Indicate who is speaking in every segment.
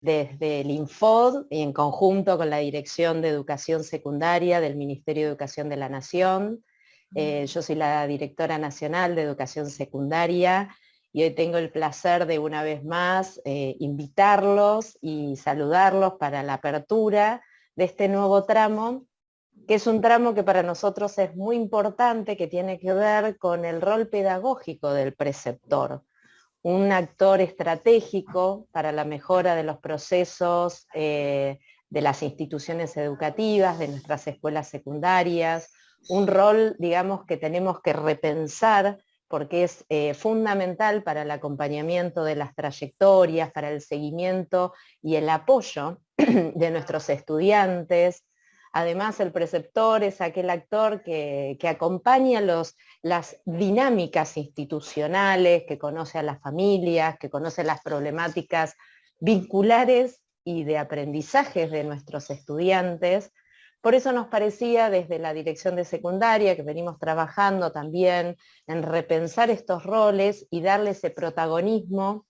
Speaker 1: desde el Infod y en conjunto con la Dirección de Educación Secundaria del Ministerio de Educación de la Nación. Eh, yo soy la directora nacional de Educación Secundaria y hoy tengo el placer de una vez más eh, invitarlos y saludarlos para la apertura de este nuevo tramo, que es un tramo que para nosotros es muy importante, que tiene que ver con el rol pedagógico del preceptor un actor estratégico para la mejora de los procesos eh, de las instituciones educativas, de nuestras escuelas secundarias, un rol, digamos, que tenemos que repensar porque es eh, fundamental para el acompañamiento de las trayectorias, para el seguimiento y el apoyo de nuestros estudiantes, Además, el preceptor es aquel actor que, acompaña las dinámicas institucionales, que conoce a las familias, que conoce las problemáticas vinculares y de aprendizajes de nuestros estudiantes. Por eso nos parecía desde la dirección de secundaria, que venimos trabajando también en repensar estos roles y darle ese protagonismo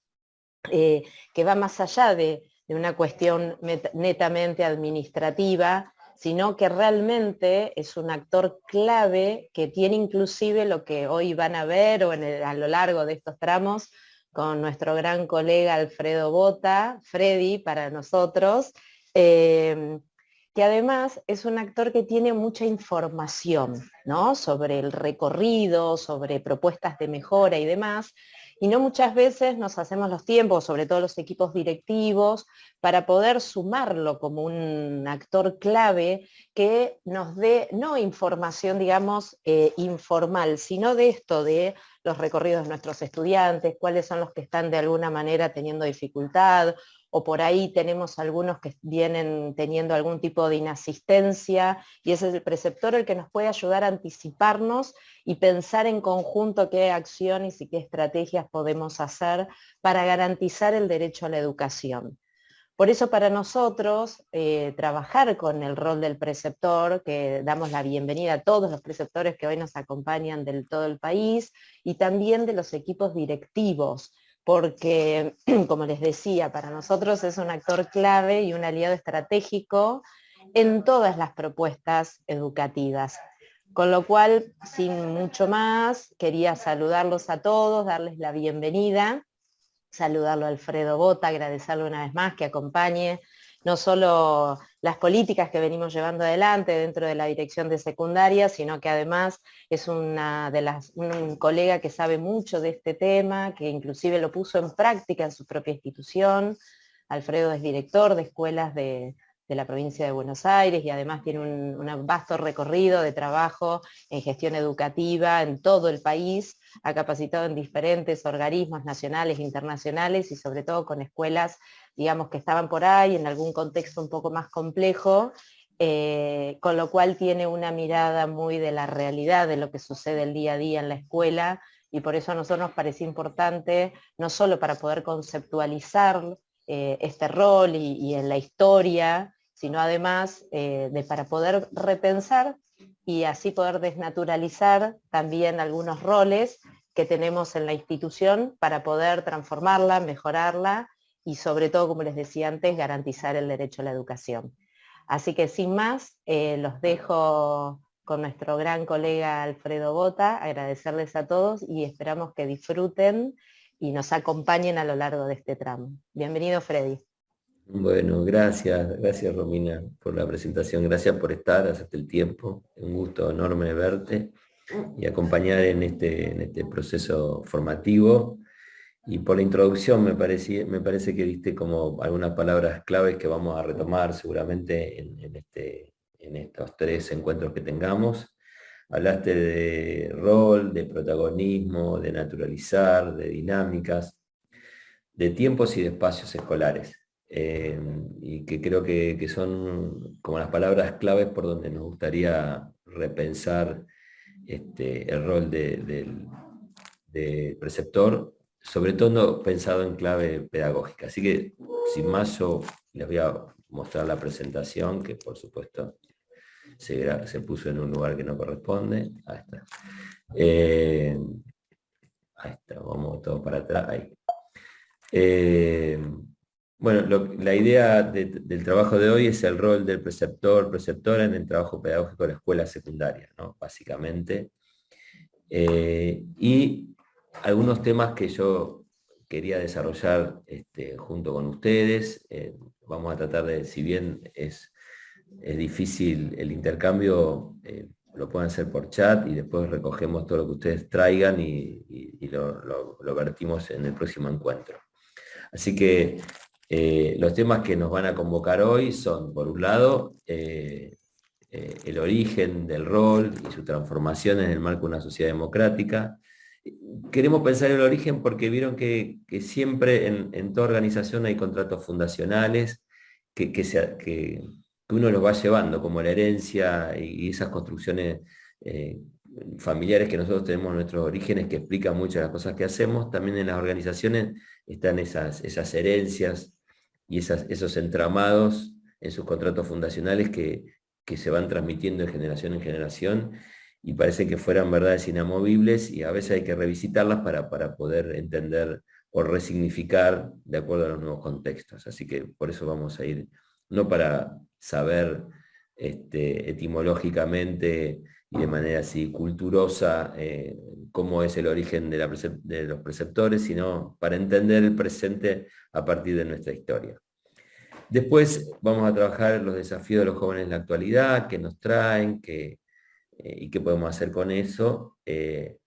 Speaker 1: eh, que va más allá de una cuestión netamente administrativa, sino que realmente es un actor clave que tiene inclusive lo que hoy van a ver o a lo largo de estos tramos con nuestro gran colega Alfredo Bota, Freddy para nosotros, em, que además es un actor que tiene mucha información ¿no? sobre el recorrido, sobre propuestas de mejora y demás, y no muchas veces nos hacemos los tiempos, sobre todo los equipos directivos, para poder sumarlo como un actor clave que nos dé, no información, digamos, eh, informal, sino de esto, de los recorridos de nuestros estudiantes, cuáles son los que están de alguna manera teniendo dificultad o por ahí tenemos algunos que vienen teniendo algún tipo de inasistencia y ese es el preceptor el que nos puede ayudar a anticiparnos y pensar en conjunto qué acciones y qué estrategias podemos hacer para garantizar el derecho a la educación. Por eso para nosotros, eh, trabajar con el rol del preceptor, que damos la bienvenida a todos los preceptores que hoy nos acompañan del todo el país, y también de los equipos directivos, porque, como les decía, para nosotros es un actor clave y un aliado estratégico en todas las propuestas educativas. Con lo cual, sin mucho más, quería saludarlos a todos, darles la bienvenida, saludarlo a Alfredo Bota, agradecerle una vez más que acompañe no solo las políticas que venimos llevando adelante dentro de la dirección de secundaria, sino que además es una de las, un colega que sabe mucho de este tema, que inclusive lo puso en práctica en su propia institución. Alfredo es director de escuelas de, de la provincia de Buenos Aires y además tiene un, vasto recorrido de trabajo en gestión educativa en todo el país, ha capacitado en diferentes organismos nacionales e internacionales y sobre todo con escuelas, digamos, que estaban por ahí en algún contexto un poco más complejo, eh, con lo cual tiene una mirada muy de la realidad de lo que sucede el día a día en la escuela y por eso a nosotros nos parece importante, no solo para poder conceptualizar eh, este rol y, y, en la historia sino además eh, de para poder repensar y así poder desnaturalizar también algunos roles que tenemos en la institución para poder transformarla, mejorarla y sobre todo, como les decía antes, garantizar el derecho a la educación. Así que sin más, eh, los dejo con nuestro gran colega Alfredo Bota, agradecerles a todos y esperamos que disfruten y nos acompañen a lo largo de este tramo. Bienvenido Freddy.
Speaker 2: Bueno, gracias, gracias Romina por la presentación, gracias por estar, hasta el tiempo, un gusto enorme verte y acompañar en este, en este proceso formativo. Y por la introducción me, me parece que diste como algunas palabras claves que vamos a retomar seguramente en, este, en estos tres encuentros que tengamos. Hablaste de rol, de protagonismo, de naturalizar, de dinámicas, de tiempos y de espacios escolares. Eh, y que creo que, son como las palabras claves por donde nos gustaría repensar este, el rol del preceptor, sobre todo pensado en clave pedagógica. Así que, sin más, yo les voy a mostrar la presentación, que por supuesto se, se puso en un lugar que no corresponde. Ahí está. Eh, ahí está, vamos todo para atrás. Ahí. Eh, Bueno, la idea del trabajo de hoy es el rol del preceptor, preceptora en el trabajo pedagógico de la escuela secundaria, básicamente. Eh, y algunos temas que yo quería desarrollar este, junto con ustedes. Eh, vamos a tratar de, si bien es, es difícil el intercambio, eh, lo pueden hacer por chat y después recogemos todo lo que ustedes traigan y, lo, lo, vertimos en el próximo encuentro. Así que eh, los temas que nos van a convocar hoy son, por un lado, el origen del rol y su transformación en el marco de una sociedad democrática, queremos pensar en el origen porque vieron que, siempre en, toda organización hay contratos fundacionales que, que, uno los va llevando, como la herencia y esas construcciones eh, familiares que nosotros tenemos nuestros orígenes que explican muchas de las cosas que hacemos, también en las organizaciones están esas, esas herencias y esos entramados en sus contratos fundacionales que, que se van transmitiendo de generación en generación y parece que fueran verdades inamovibles y a veces hay que revisitarlas para, para poder entender o resignificar de acuerdo a los nuevos contextos. Así que por eso vamos a ir, no para saber este, etimológicamente y de manera así culturosa eh, cómo es el origen de, los preceptores, sino para entender el presente a partir de nuestra historia. Después vamos a trabajar los desafíos de los jóvenes en la actualidad, que nos traen, que, eh, y qué podemos hacer con eso. Eh,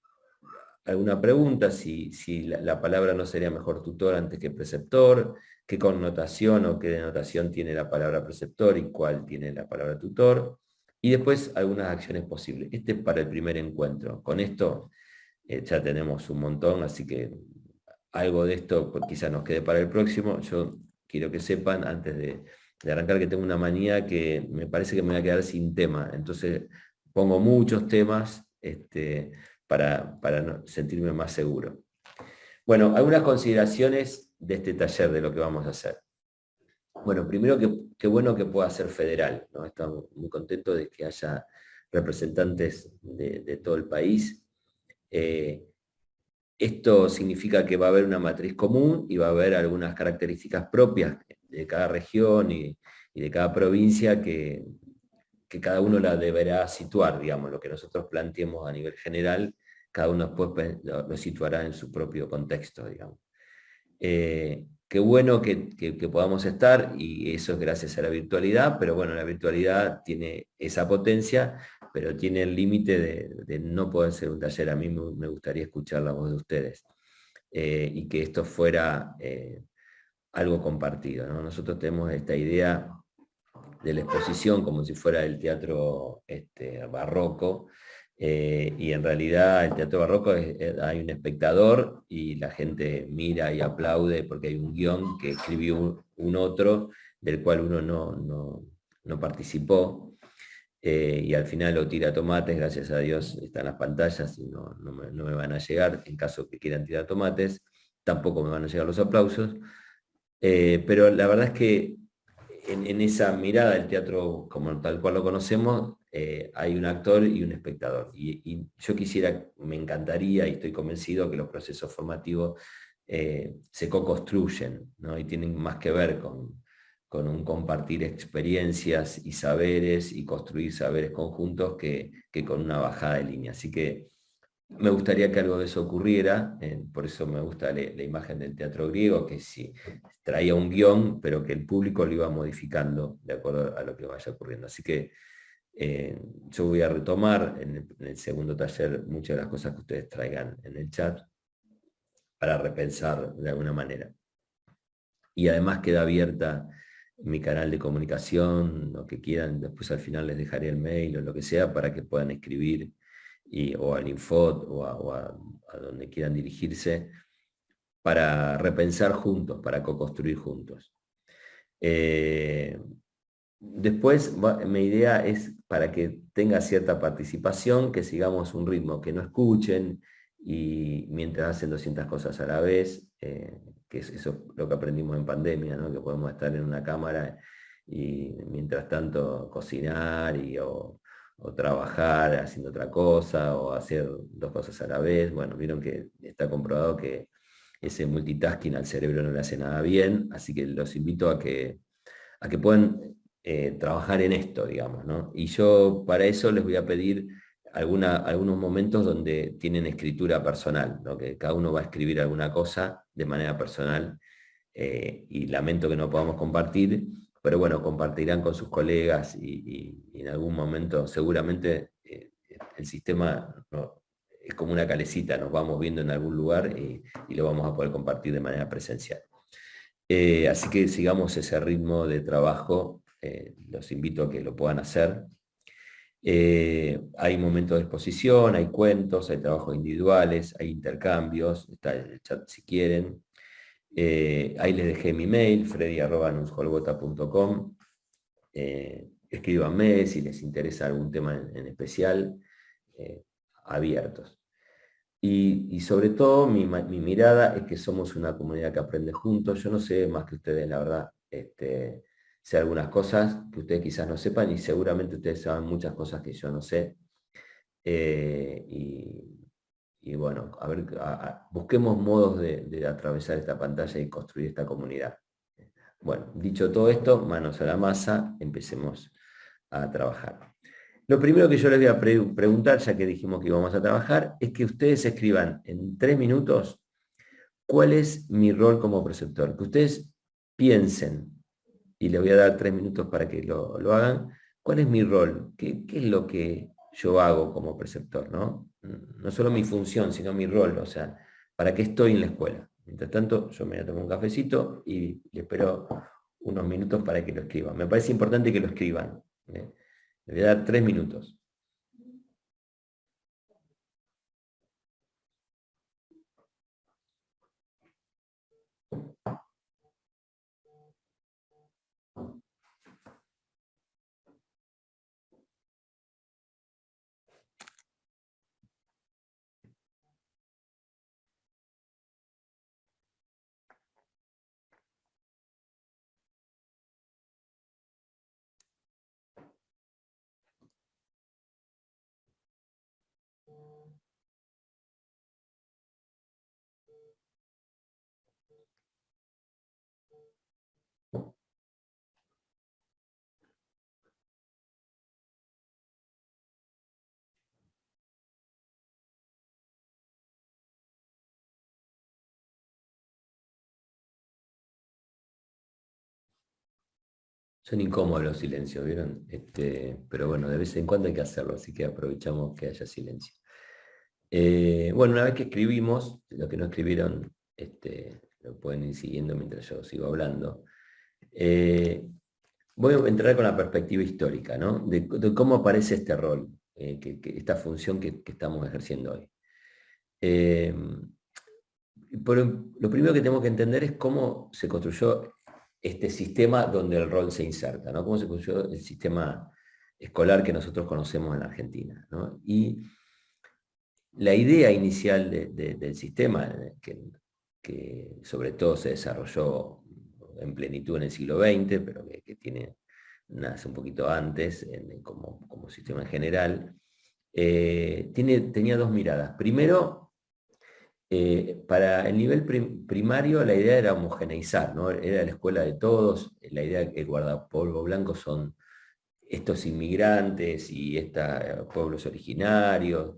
Speaker 2: alguna pregunta, si, si la, palabra no sería mejor tutor antes que preceptor, qué connotación o qué denotación tiene la palabra preceptor y cuál tiene la palabra tutor, y después algunas acciones posibles. Este es para el primer encuentro. Con esto eh, ya tenemos un montón, así que algo de esto pues, quizás nos quede para el próximo. Yo quiero que sepan, antes de, arrancar, que tengo una manía que me parece que me voy a quedar sin tema. Entonces pongo muchos temas este, para, para sentirme más seguro. Bueno, algunas consideraciones de este taller, de lo que vamos a hacer. Bueno, primero que qué bueno que pueda ser federal, estamos muy contentos de que haya representantes de, todo el país. Eh, esto significa que va a haber una matriz común y va a haber algunas características propias de cada región y, de cada provincia que, que cada uno la deberá situar, digamos, lo que nosotros planteemos a nivel general, cada uno después lo, situará en su propio contexto, digamos. Eh, qué bueno que, podamos estar, y eso es gracias a la virtualidad, pero bueno, la virtualidad tiene esa potencia, pero tiene el límite de, no poder ser un taller. A mí me, gustaría escuchar la voz de ustedes, eh, y que esto fuera eh, algo compartido. Nosotros tenemos esta idea de la exposición como si fuera el teatro este, barroco, eh, y en realidad el teatro barroco hay un espectador y la gente mira y aplaude porque hay un guion que escribió un, otro del cual uno no, no, participó. Eh, y al final lo tira tomates, gracias a Dios están las pantallas y no, me, no, me, van a llegar, en caso que quieran tirar tomates, tampoco me van a llegar los aplausos. Eh, pero la verdad es que en, esa mirada del teatro como tal cual lo conocemos, eh, hay un actor y un espectador. Y, yo quisiera, me encantaría y estoy convencido que los procesos formativos eh, se co-construyen y tienen más que ver con, con un compartir experiencias y saberes y construir saberes conjuntos que, que con una bajada de línea. Así que me gustaría que algo de eso ocurriera, eh, por eso me gusta la, imagen del teatro griego, que sí, traía un guion, pero que el público lo iba modificando de acuerdo a lo que vaya ocurriendo. Así que eh, yo voy a retomar en el, segundo taller muchas de las cosas que ustedes traigan en el chat para repensar de alguna manera. Y además queda abierta mi canal de comunicación, lo que quieran, después al final les dejaré el mail o lo que sea para que puedan escribir o al Infot o, a, donde quieran dirigirse, para repensar juntos, para co-construir juntos. Eh, después, mi idea es para que tenga cierta participación, que sigamos un ritmo, que no escuchen y mientras hacen 200 cosas a la vez, eh, que es eso lo que aprendimos en pandemia, que podemos estar en una cámara y mientras tanto cocinar y, o, o trabajar haciendo otra cosa, o hacer dos cosas a la vez. Bueno, vieron que está comprobado que ese multitasking al cerebro no le hace nada bien, así que los invito a que, a que puedan eh, trabajar en esto, digamos, ¿no? Y yo para eso les voy a pedir algunos momentos donde tienen escritura personal, ¿no? que cada uno va a escribir alguna cosa de manera personal eh, y lamento que no podamos compartir, pero bueno, compartirán con sus colegas y, en algún momento seguramente eh, el sistema es como una calecita, nos vamos viendo en algún lugar y, lo vamos a poder compartir de manera presencial. Así que sigamos ese ritmo de trabajo, los invito a que lo puedan hacer. hay momentos de exposición, hay cuentos, hay trabajos individuales, hay intercambios, está el chat si quieren. Eh, ahí les dejé mi mail, freddy.nuscolgota.com. Eh, escríbanme si les interesa algún tema en, especial, eh, abiertos. Y, sobre todo mi, mirada es que somos una comunidad que aprende juntos. Yo no sé más que ustedes, la verdad. Este, sé algunas cosas que ustedes quizás no sepan y seguramente ustedes saben muchas cosas que yo no sé. y, y bueno, a ver, busquemos modos de, atravesar esta pantalla y construir esta comunidad. Bueno, dicho todo esto, manos a la masa, empecemos a trabajar. Lo primero que yo les voy a preguntar, ya que dijimos que íbamos a trabajar, es que ustedes escriban en tres minutos cuál es mi rol como preceptor. Que ustedes piensen, y les voy a dar tres minutos para que lo, hagan, cuál es mi rol, ¿Qué, qué es lo que yo hago como preceptor, ¿no? no solo mi función, sino mi rol, o sea, ¿para qué estoy en la escuela? Mientras tanto, yo me voy a tomar un cafecito y le espero unos minutos para que lo escriban. Me parece importante que lo escriban. ¿eh? Le voy a dar tres minutos. Son incómodos los silencios, ¿vieron? Este, pero bueno, de vez en cuando hay que hacerlo, así que aprovechamos que haya silencio. Eh, bueno, una vez que escribimos, lo que no escribieron, este, lo pueden ir siguiendo mientras yo sigo hablando. Eh, voy a entrar con la perspectiva histórica, ¿no? De, cómo aparece este rol, eh, esta función que, estamos ejerciendo hoy. lo primero que tenemos que entender es cómo se construyó este sistema donde el rol se inserta, ¿no? Cómo se construyó el sistema escolar que nosotros conocemos en Argentina. Y la idea inicial del sistema, que, sobre todo se desarrolló en plenitud en el siglo XX, pero que, tiene, nace un poquito antes como, sistema en general, eh, tiene, tenía dos miradas. Primero, eh, para el nivel primario la idea era homogeneizar, era la escuela de todos, la idea que el guardapolvo blanco son estos inmigrantes y estos pueblos originarios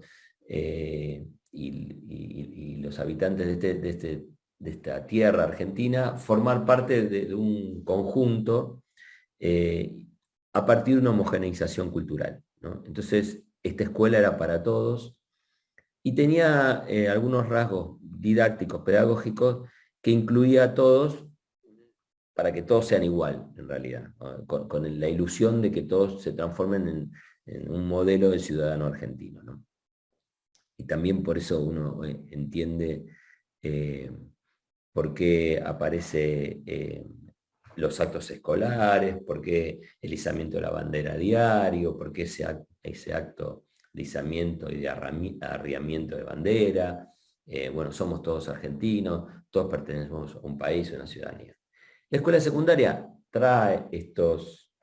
Speaker 2: eh, y, los habitantes este, este, de, esta tierra argentina, formar parte de, un conjunto eh, a partir de una homogeneización cultural. Entonces, esta escuela era para todos, y tenía eh, algunos rasgos didácticos, pedagógicos, que incluía a todos para que todos sean igual, en realidad, con, la ilusión de que todos se transformen en, un modelo de ciudadano argentino. Y también por eso uno eh, entiende eh, por qué aparece los actos escolares, por qué el izamiento de la bandera diario, por qué ese acto de izamiento y de arriamiento de bandera. Eh, bueno, somos todos argentinos, todos pertenecemos a un país, a una ciudadanía. La escuela secundaria trae estos,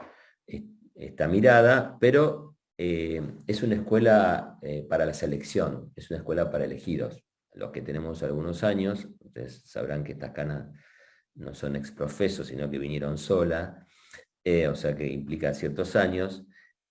Speaker 2: esta mirada, pero eh, es una escuela eh, para la selección, es una escuela para elegidos. los que tenemos algunos años, ustedes sabrán que estas canas no son exprofesos, sino que vinieron sola, o sea que implica ciertos años,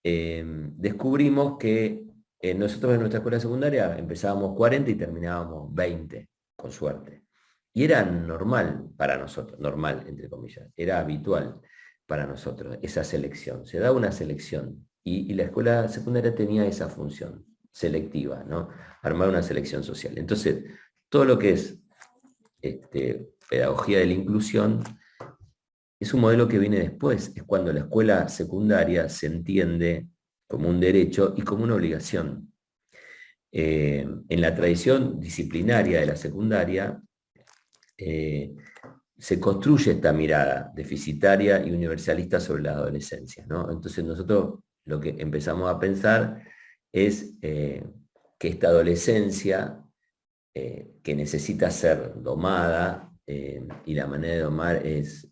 Speaker 2: descubrimos que nosotros en nuestra escuela secundaria empezábamos 40 y terminábamos 20, con suerte. Y era normal para nosotros, normal entre comillas, era habitual para nosotros esa selección. Se da una selección y, la escuela secundaria tenía esa función selectiva, ¿no? armar una selección social. Entonces, todo lo que es este, pedagogía de la inclusión es un modelo que viene después, es cuando la escuela secundaria se entiende como un derecho y como una obligación. Eh, en la tradición disciplinaria de la secundaria, eh, se construye esta mirada deficitaria y universalista sobre la adolescencia. Entonces nosotros lo que empezamos a pensar es eh, que esta adolescencia que necesita ser domada, y la manera de domar es,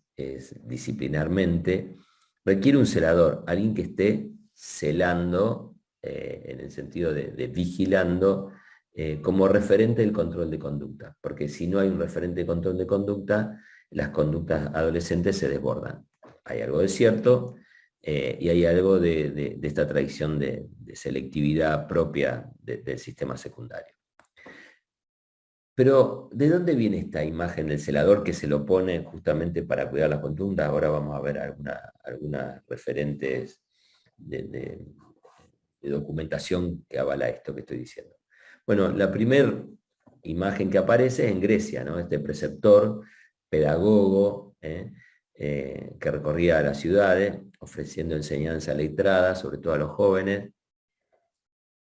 Speaker 2: disciplinarmente, requiere un celador, alguien que esté celando, en el sentido de vigilando eh, como referente del control de conducta, porque si no hay un referente de control de conducta, las conductas adolescentes se desbordan. Hay algo de cierto eh, y hay algo de, esta tradición de, selectividad propia del sistema secundario. Pero, ¿de dónde viene esta imagen del celador que se lo pone justamente para cuidar la conducta? Ahora vamos a ver algunas referentes de documentación que avala esto que estoy diciendo. Bueno, la primera imagen que aparece es en Grecia, ¿no? este preceptor, pedagogo, ¿eh? Eh, que recorría las ciudades, ofreciendo enseñanza letrada, sobre todo a los jóvenes,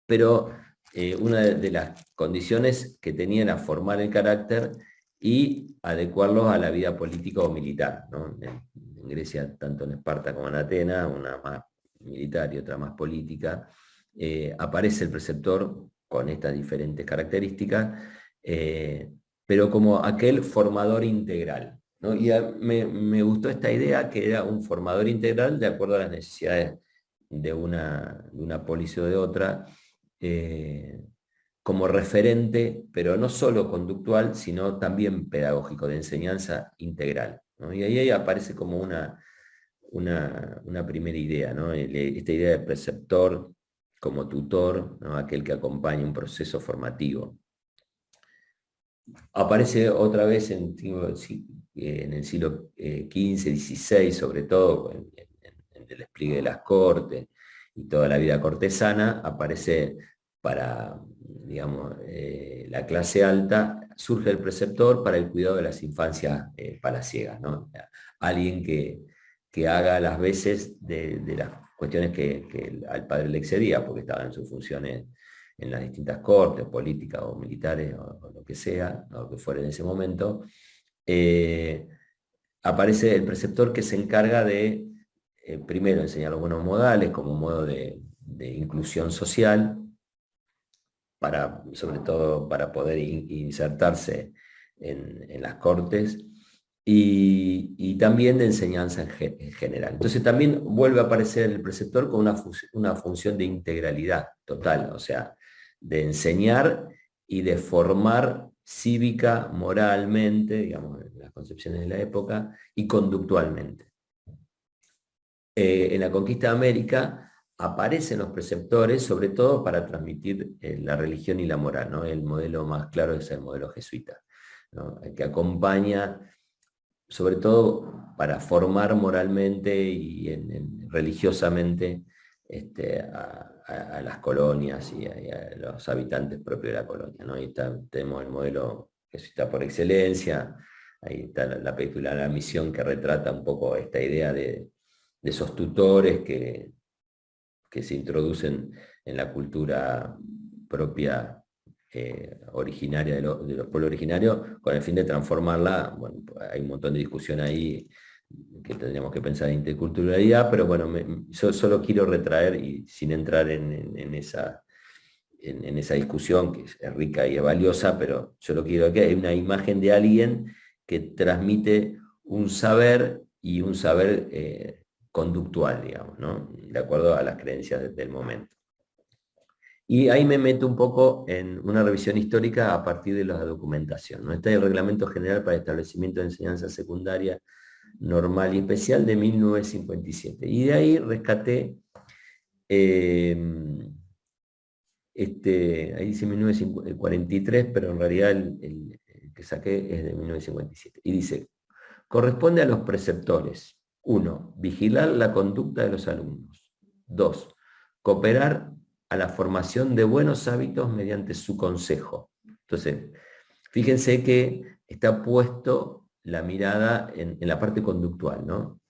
Speaker 2: pero eh, una de, las condiciones que tenía era formar el carácter y adecuarlos a la vida política o militar. En, Grecia, tanto en Esparta como en Atenas, una más militar y otra más política, aparece el preceptor con estas diferentes características, eh, pero como aquel formador integral. Y me, gustó esta idea que era un formador integral de acuerdo a las necesidades de una, de una polis o de otra, eh, como referente, pero no solo conductual, sino también pedagógico, de enseñanza integral. Y ahí aparece como una, una, primera idea, esta idea de preceptor como tutor, aquel que acompaña un proceso formativo. Aparece otra vez en, en el siglo XV, eh, XVI, sobre todo, en, el despliegue de las cortes y toda la vida cortesana, aparece para digamos, eh, la clase alta, surge el preceptor para el cuidado de las infancias eh, palaciegas, ¿no? alguien que, que haga las veces de, las cuestiones que, al padre le excedía, porque estaba en sus funciones en las distintas cortes, políticas o militares, o, lo que sea, o lo que fuera en ese momento, eh, aparece el preceptor que se encarga de, eh, primero, enseñar los buenos modales como un modo de, inclusión social, para, sobre todo para poder insertarse en las cortes, y, también de enseñanza en, general. Entonces también vuelve a aparecer el preceptor con una, una función de integralidad total, o sea, de enseñar y de formar cívica, moralmente, digamos, en las concepciones de la época, y conductualmente. Eh, en la conquista de América aparecen los preceptores, sobre todo para transmitir eh, la religión y la moral. ¿no? El modelo más claro es el modelo jesuita, que acompaña sobre todo para formar moralmente y religiosamente este, a, las colonias y a, los habitantes propios de la colonia. ¿no? Ahí tenemos el modelo que está por excelencia, ahí está la, película La Misión que retrata un poco esta idea de, esos tutores que, que se introducen en la cultura propia eh, originaria de, los pueblos originarios con el fin de transformarla, bueno, hay un montón de discusión ahí que tendríamos que pensar en interculturalidad, pero bueno, yo solo quiero retraer y sin entrar en, esa, en, esa discusión que es rica y valiosa, pero yo lo quiero que hay una imagen de alguien que transmite un saber y un saber eh, conductual, digamos, ¿no? de acuerdo a las creencias del momento. Y ahí me meto un poco en una revisión histórica a partir de la documentación. ¿no? Está el Reglamento General para el Establecimiento de Enseñanza Secundaria Normal y Especial de 1957. Y de ahí rescaté, em, este, ahí dice 1943, pero en realidad el, que saqué es de 1957. Y dice, corresponde a los preceptores. Uno, vigilar la conducta de los alumnos. Dos, cooperar a la formación de buenos hábitos mediante su consejo. Entonces, fíjense que está puesto la mirada en, la parte conductual, ¿no?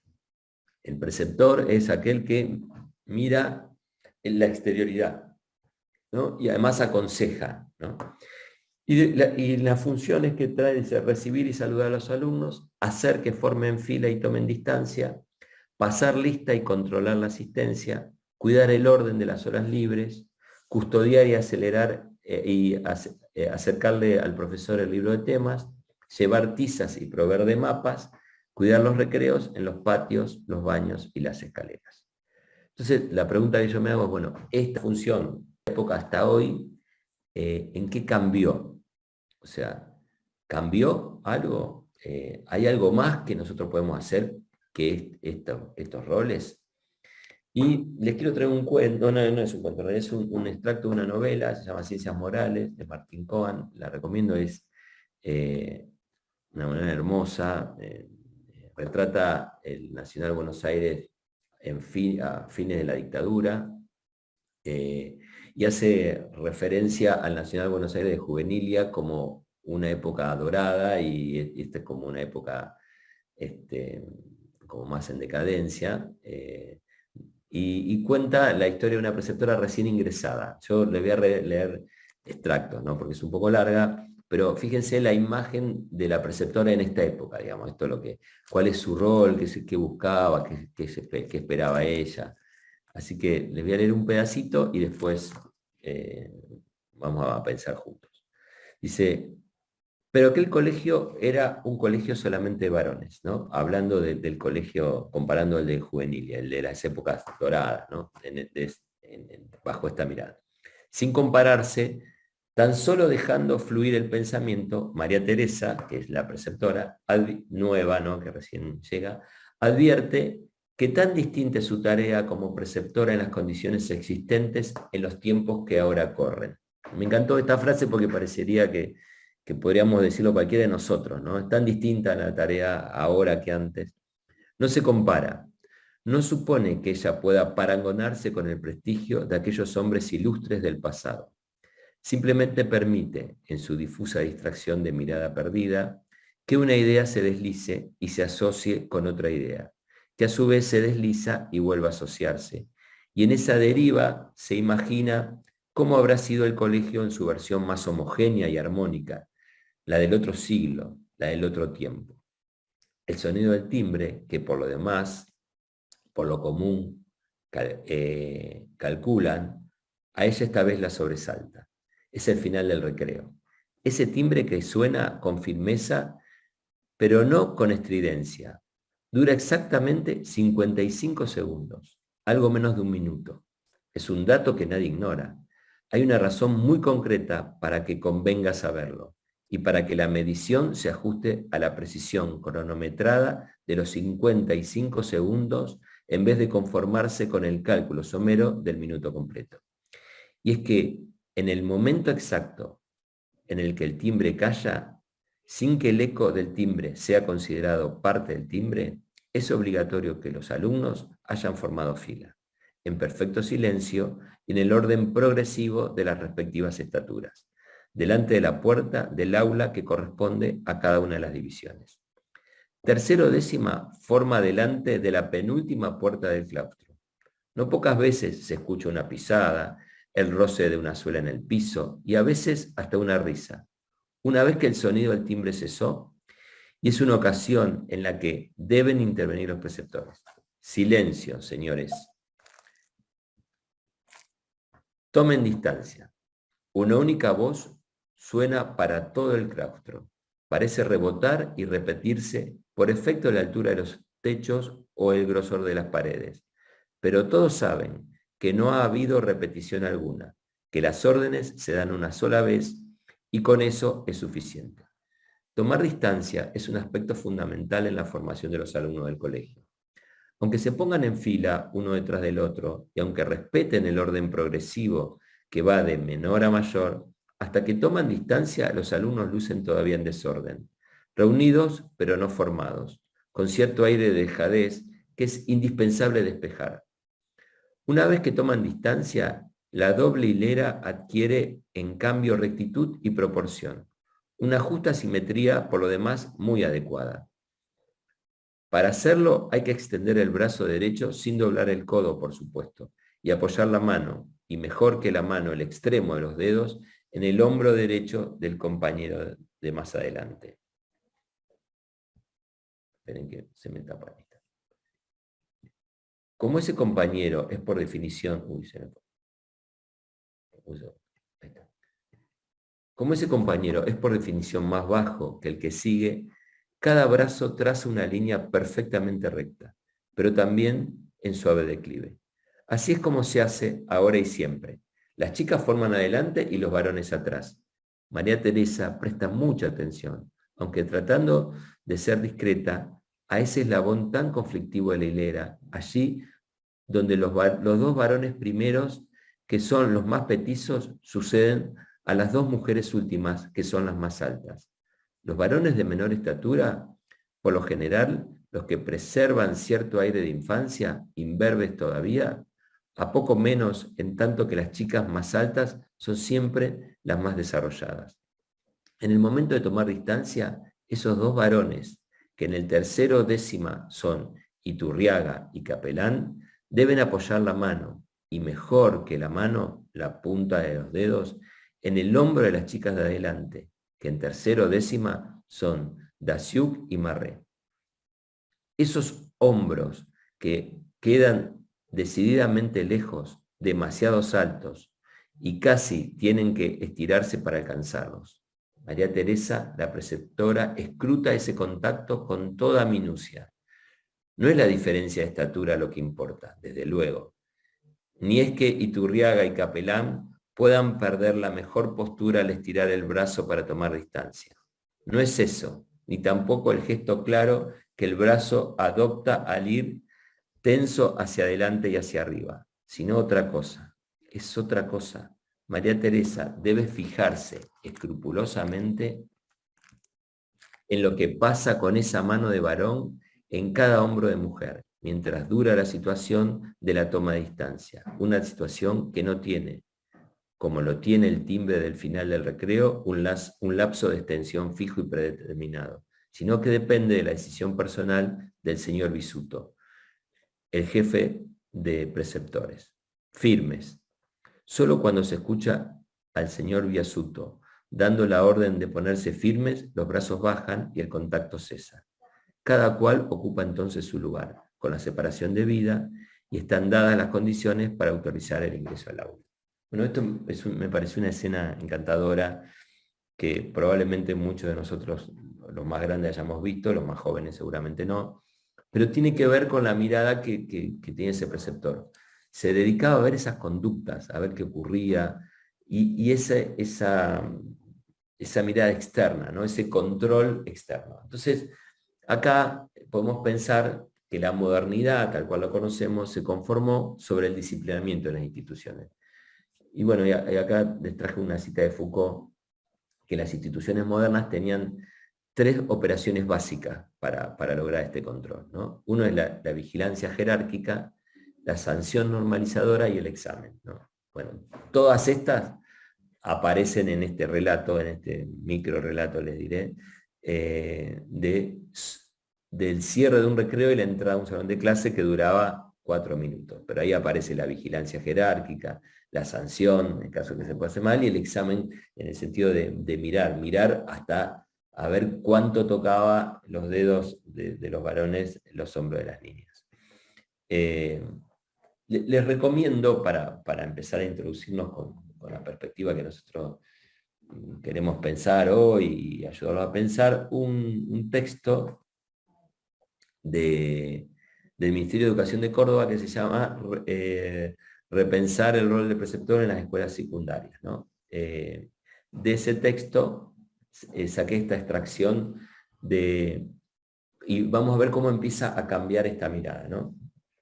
Speaker 2: El preceptor es aquel que mira en la exterioridad, ¿no? Y además aconseja, ¿no? Y, las funciones que trae es recibir y saludar a los alumnos, hacer que formen fila y tomen distancia, pasar lista y controlar la asistencia, cuidar el orden de las horas libres, custodiar y acelerar eh, y eh, acercarle al profesor el libro de temas, llevar tizas y proveer de mapas, cuidar los recreos en los patios, los baños y las escaleras. Entonces, la pregunta que yo me hago es, bueno, esta función, de época hasta hoy, eh, ¿en qué cambió? O sea, ¿cambió algo? ¿Hay algo más que nosotros podemos hacer que estos roles? Y les quiero traer un cuento, no, no es un cuento, es un, extracto de una novela, se llama Ciencias Morales, de Martín Cohen, la recomiendo, es eh, una novela hermosa, eh, retrata el Nacional Buenos Aires en a fines de la dictadura, eh, y hace referencia al Nacional Buenos Aires de Juvenilia como una época dorada, y, esta es como una época este, como más en decadencia, y, cuenta la historia de una preceptora recién ingresada. Yo le voy a leer extractos, ¿no? porque es un poco larga, pero fíjense la imagen de la preceptora en esta época, digamos, esto lo que, cuál es su rol, qué, buscaba, qué, qué, esperaba ella. Así que les voy a leer un pedacito y después eh, vamos a pensar juntos. Dice, pero aquel colegio era un colegio solamente de varones, ¿no? hablando del colegio, comparando el de juvenil, el de las épocas doradas, ¿no? bajo esta mirada. Sin compararse, tan solo dejando fluir el pensamiento, María Teresa, que es la preceptora nueva, ¿no? que recién llega, advierte que tan distinta es su tarea como preceptora en las condiciones existentes en los tiempos que ahora corren. Me encantó esta frase porque parecería que que podríamos decirlo cualquiera de nosotros, ¿no? Es tan distinta la tarea ahora que antes. No se compara. No supone que ella pueda parangonarse con el prestigio de aquellos hombres ilustres del pasado. Simplemente permite, en su difusa distracción de mirada perdida, que una idea se deslice y se asocie con otra idea, que a su vez se desliza y vuelva a asociarse. Y en esa deriva se imagina cómo habrá sido el colegio en su versión más homogénea y armónica, la del otro siglo, la del otro tiempo. El sonido del timbre, que por lo demás, por lo común, eh, calculan, a ella esta vez la sobresalta. Es el final del recreo. Ese timbre que suena con firmeza, pero no con estridencia. Dura exactamente 55 segundos, algo menos de un minuto. Es un dato que nadie ignora. Hay una razón muy concreta para que convenga saberlo y para que la medición se ajuste a la precisión cronometrada de los 55 segundos en vez de conformarse con el cálculo somero del minuto completo. Y es que en el momento exacto en el que el timbre calla, sin que el eco del timbre sea considerado parte del timbre, es obligatorio que los alumnos hayan formado fila, en perfecto silencio y en el orden progresivo de las respectivas estaturas delante de la puerta del aula que corresponde a cada una de las divisiones. Tercero décima forma delante de la penúltima puerta del claustro. No pocas veces se escucha una pisada, el roce de una suela en el piso y a veces hasta una risa. Una vez que el sonido del timbre cesó, y es una ocasión en la que deben intervenir los preceptores. Silencio, señores. Tomen distancia. Una única voz suena para todo el claustro. Parece rebotar y repetirse por efecto de la altura de los techos o el grosor de las paredes. Pero todos saben que no ha habido repetición alguna, que las órdenes se dan una sola vez y con eso es suficiente. Tomar distancia es un aspecto fundamental en la formación de los alumnos del colegio. Aunque se pongan en fila uno detrás del otro y aunque respeten el orden progresivo que va de menor a mayor, hasta que toman distancia los alumnos lucen todavía en desorden, reunidos pero no formados, con cierto aire de dejadez que es indispensable despejar. Una vez que toman distancia, la doble hilera adquiere en cambio rectitud y proporción, una justa simetría por lo demás muy adecuada. Para hacerlo hay que extender el brazo derecho sin doblar el codo, por supuesto, y apoyar la mano, y mejor que la mano, el extremo de los dedos, en el hombro derecho del compañero de más adelante. Esperen que se me tapa esta. Como ese compañero es por definición... Como ese compañero es por definición más bajo que el que sigue, cada brazo traza una línea perfectamente recta, pero también en suave declive. Así es como se hace ahora y siempre. Las chicas forman adelante y los varones atrás. María Teresa presta mucha atención, aunque tratando de ser discreta, a ese eslabón tan conflictivo de la hilera, allí donde los, dos varones primeros, que son los más petizos, suceden a las dos mujeres últimas, que son las más altas. Los varones de menor estatura, por lo general, los que preservan cierto aire de infancia, imberbes todavía, a poco menos en tanto que las chicas más altas son siempre las más desarrolladas. En el momento de tomar distancia, esos dos varones, que en el tercero décima son Iturriaga y Capelán, deben apoyar la mano, y mejor que la mano, la punta de los dedos, en el hombro de las chicas de adelante, que en tercero décima son Daciuk y Marré. Esos hombros que quedan decididamente lejos, demasiados altos, y casi tienen que estirarse para alcanzarlos. María Teresa, la preceptora, escruta ese contacto con toda minucia. No es la diferencia de estatura lo que importa, desde luego. Ni es que Iturriaga y Capelán puedan perder la mejor postura al estirar el brazo para tomar distancia. No es eso, ni tampoco el gesto claro que el brazo adopta al ir tenso hacia adelante y hacia arriba, sino otra cosa. Es otra cosa. María Teresa debe fijarse escrupulosamente en lo que pasa con esa mano de varón en cada hombro de mujer, mientras dura la situación de la toma de distancia. Una situación que no tiene, como lo tiene el timbre del final del recreo, un, lapso de extensión fijo y predeterminado, sino que depende de la decisión personal del señor Bisuto, el jefe de preceptores. Firmes, Solo cuando se escucha al señor Viasuto dando la orden de ponerse firmes, los brazos bajan y el contacto cesa. Cada cual ocupa entonces su lugar, con la separación de vida, y están dadas las condiciones para autorizar el ingreso al aula. Bueno, esto me pareció una escena encantadora que probablemente muchos de nosotros, los más grandes, hayamos visto, los más jóvenes seguramente no, pero tiene que ver con la mirada que tiene ese preceptor se dedicaba a ver esas conductas, a ver qué ocurría, y, esa, mirada externa, ¿no? ese control externo. Entonces, acá podemos pensar que la modernidad, tal cual lo conocemos, se conformó sobre el disciplinamiento de las instituciones. Y bueno, acá les traje una cita de Foucault, que las instituciones modernas tenían tres operaciones básicas para, lograr este control. ¿no? Uno es la, la vigilancia jerárquica, la sanción normalizadora y el examen. Bueno, todas estas aparecen en este relato, en este micro relato les diré, eh, de, del cierre de un recreo y la entrada a un salón de clase que duraba cuatro minutos. Pero ahí aparece la vigilancia jerárquica, la sanción, en caso que se pase mal, y el examen en el sentido de, mirar, mirar hasta a ver cuánto tocaba los dedos de, los varones los hombros de las niñas. Eh, les recomiendo, para, empezar a introducirnos con, la perspectiva que nosotros mm, queremos pensar hoy y ayudarlos a pensar, un, texto del Ministerio de Educación de Córdoba que se llama eh, repensar el rol del preceptor en las escuelas secundarias. Eh, de ese texto eh, saqué esta extracción de, y vamos a ver cómo empieza a cambiar esta mirada.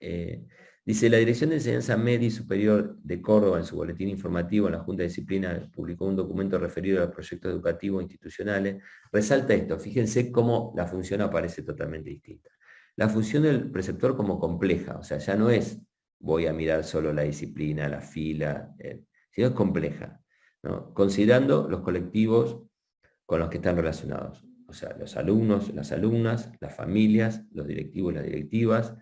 Speaker 2: Eh, dice, la Dirección de Enseñanza Media y Superior de Córdoba, en su boletín informativo en la Junta de Disciplina, publicó un documento referido a los proyectos educativos institucionales, resalta esto, fíjense cómo la función aparece totalmente distinta. La función del preceptor como compleja, o sea, ya no es voy a mirar solo la disciplina, la fila, eh, sino es compleja, considerando los colectivos con los que están relacionados, o sea, los alumnos, las alumnas, las familias, los directivos las directivas,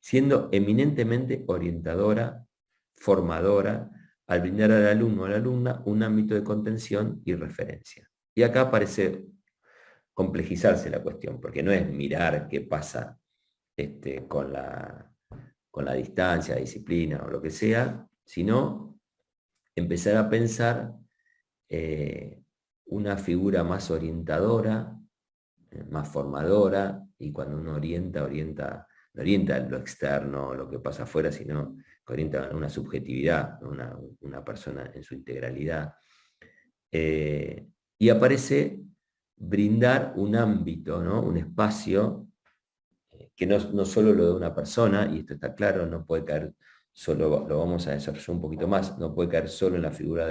Speaker 2: siendo eminentemente orientadora, formadora, al brindar al alumno o a la alumna un ámbito de contención y referencia. Y acá parece complejizarse la cuestión, porque no es mirar qué pasa este, con, la, con la distancia, disciplina o lo que sea, sino empezar a pensar eh, una figura más orientadora, eh, más formadora, y cuando uno orienta, orienta, no orienta lo externo, lo que pasa afuera, sino que orienta una subjetividad, una, persona en su integralidad. Eh, y aparece brindar un ámbito, ¿no? un espacio que no, no solo lo de una persona, y esto está claro, no puede caer solo, lo vamos a desarrollar un poquito más, no puede caer solo en la figura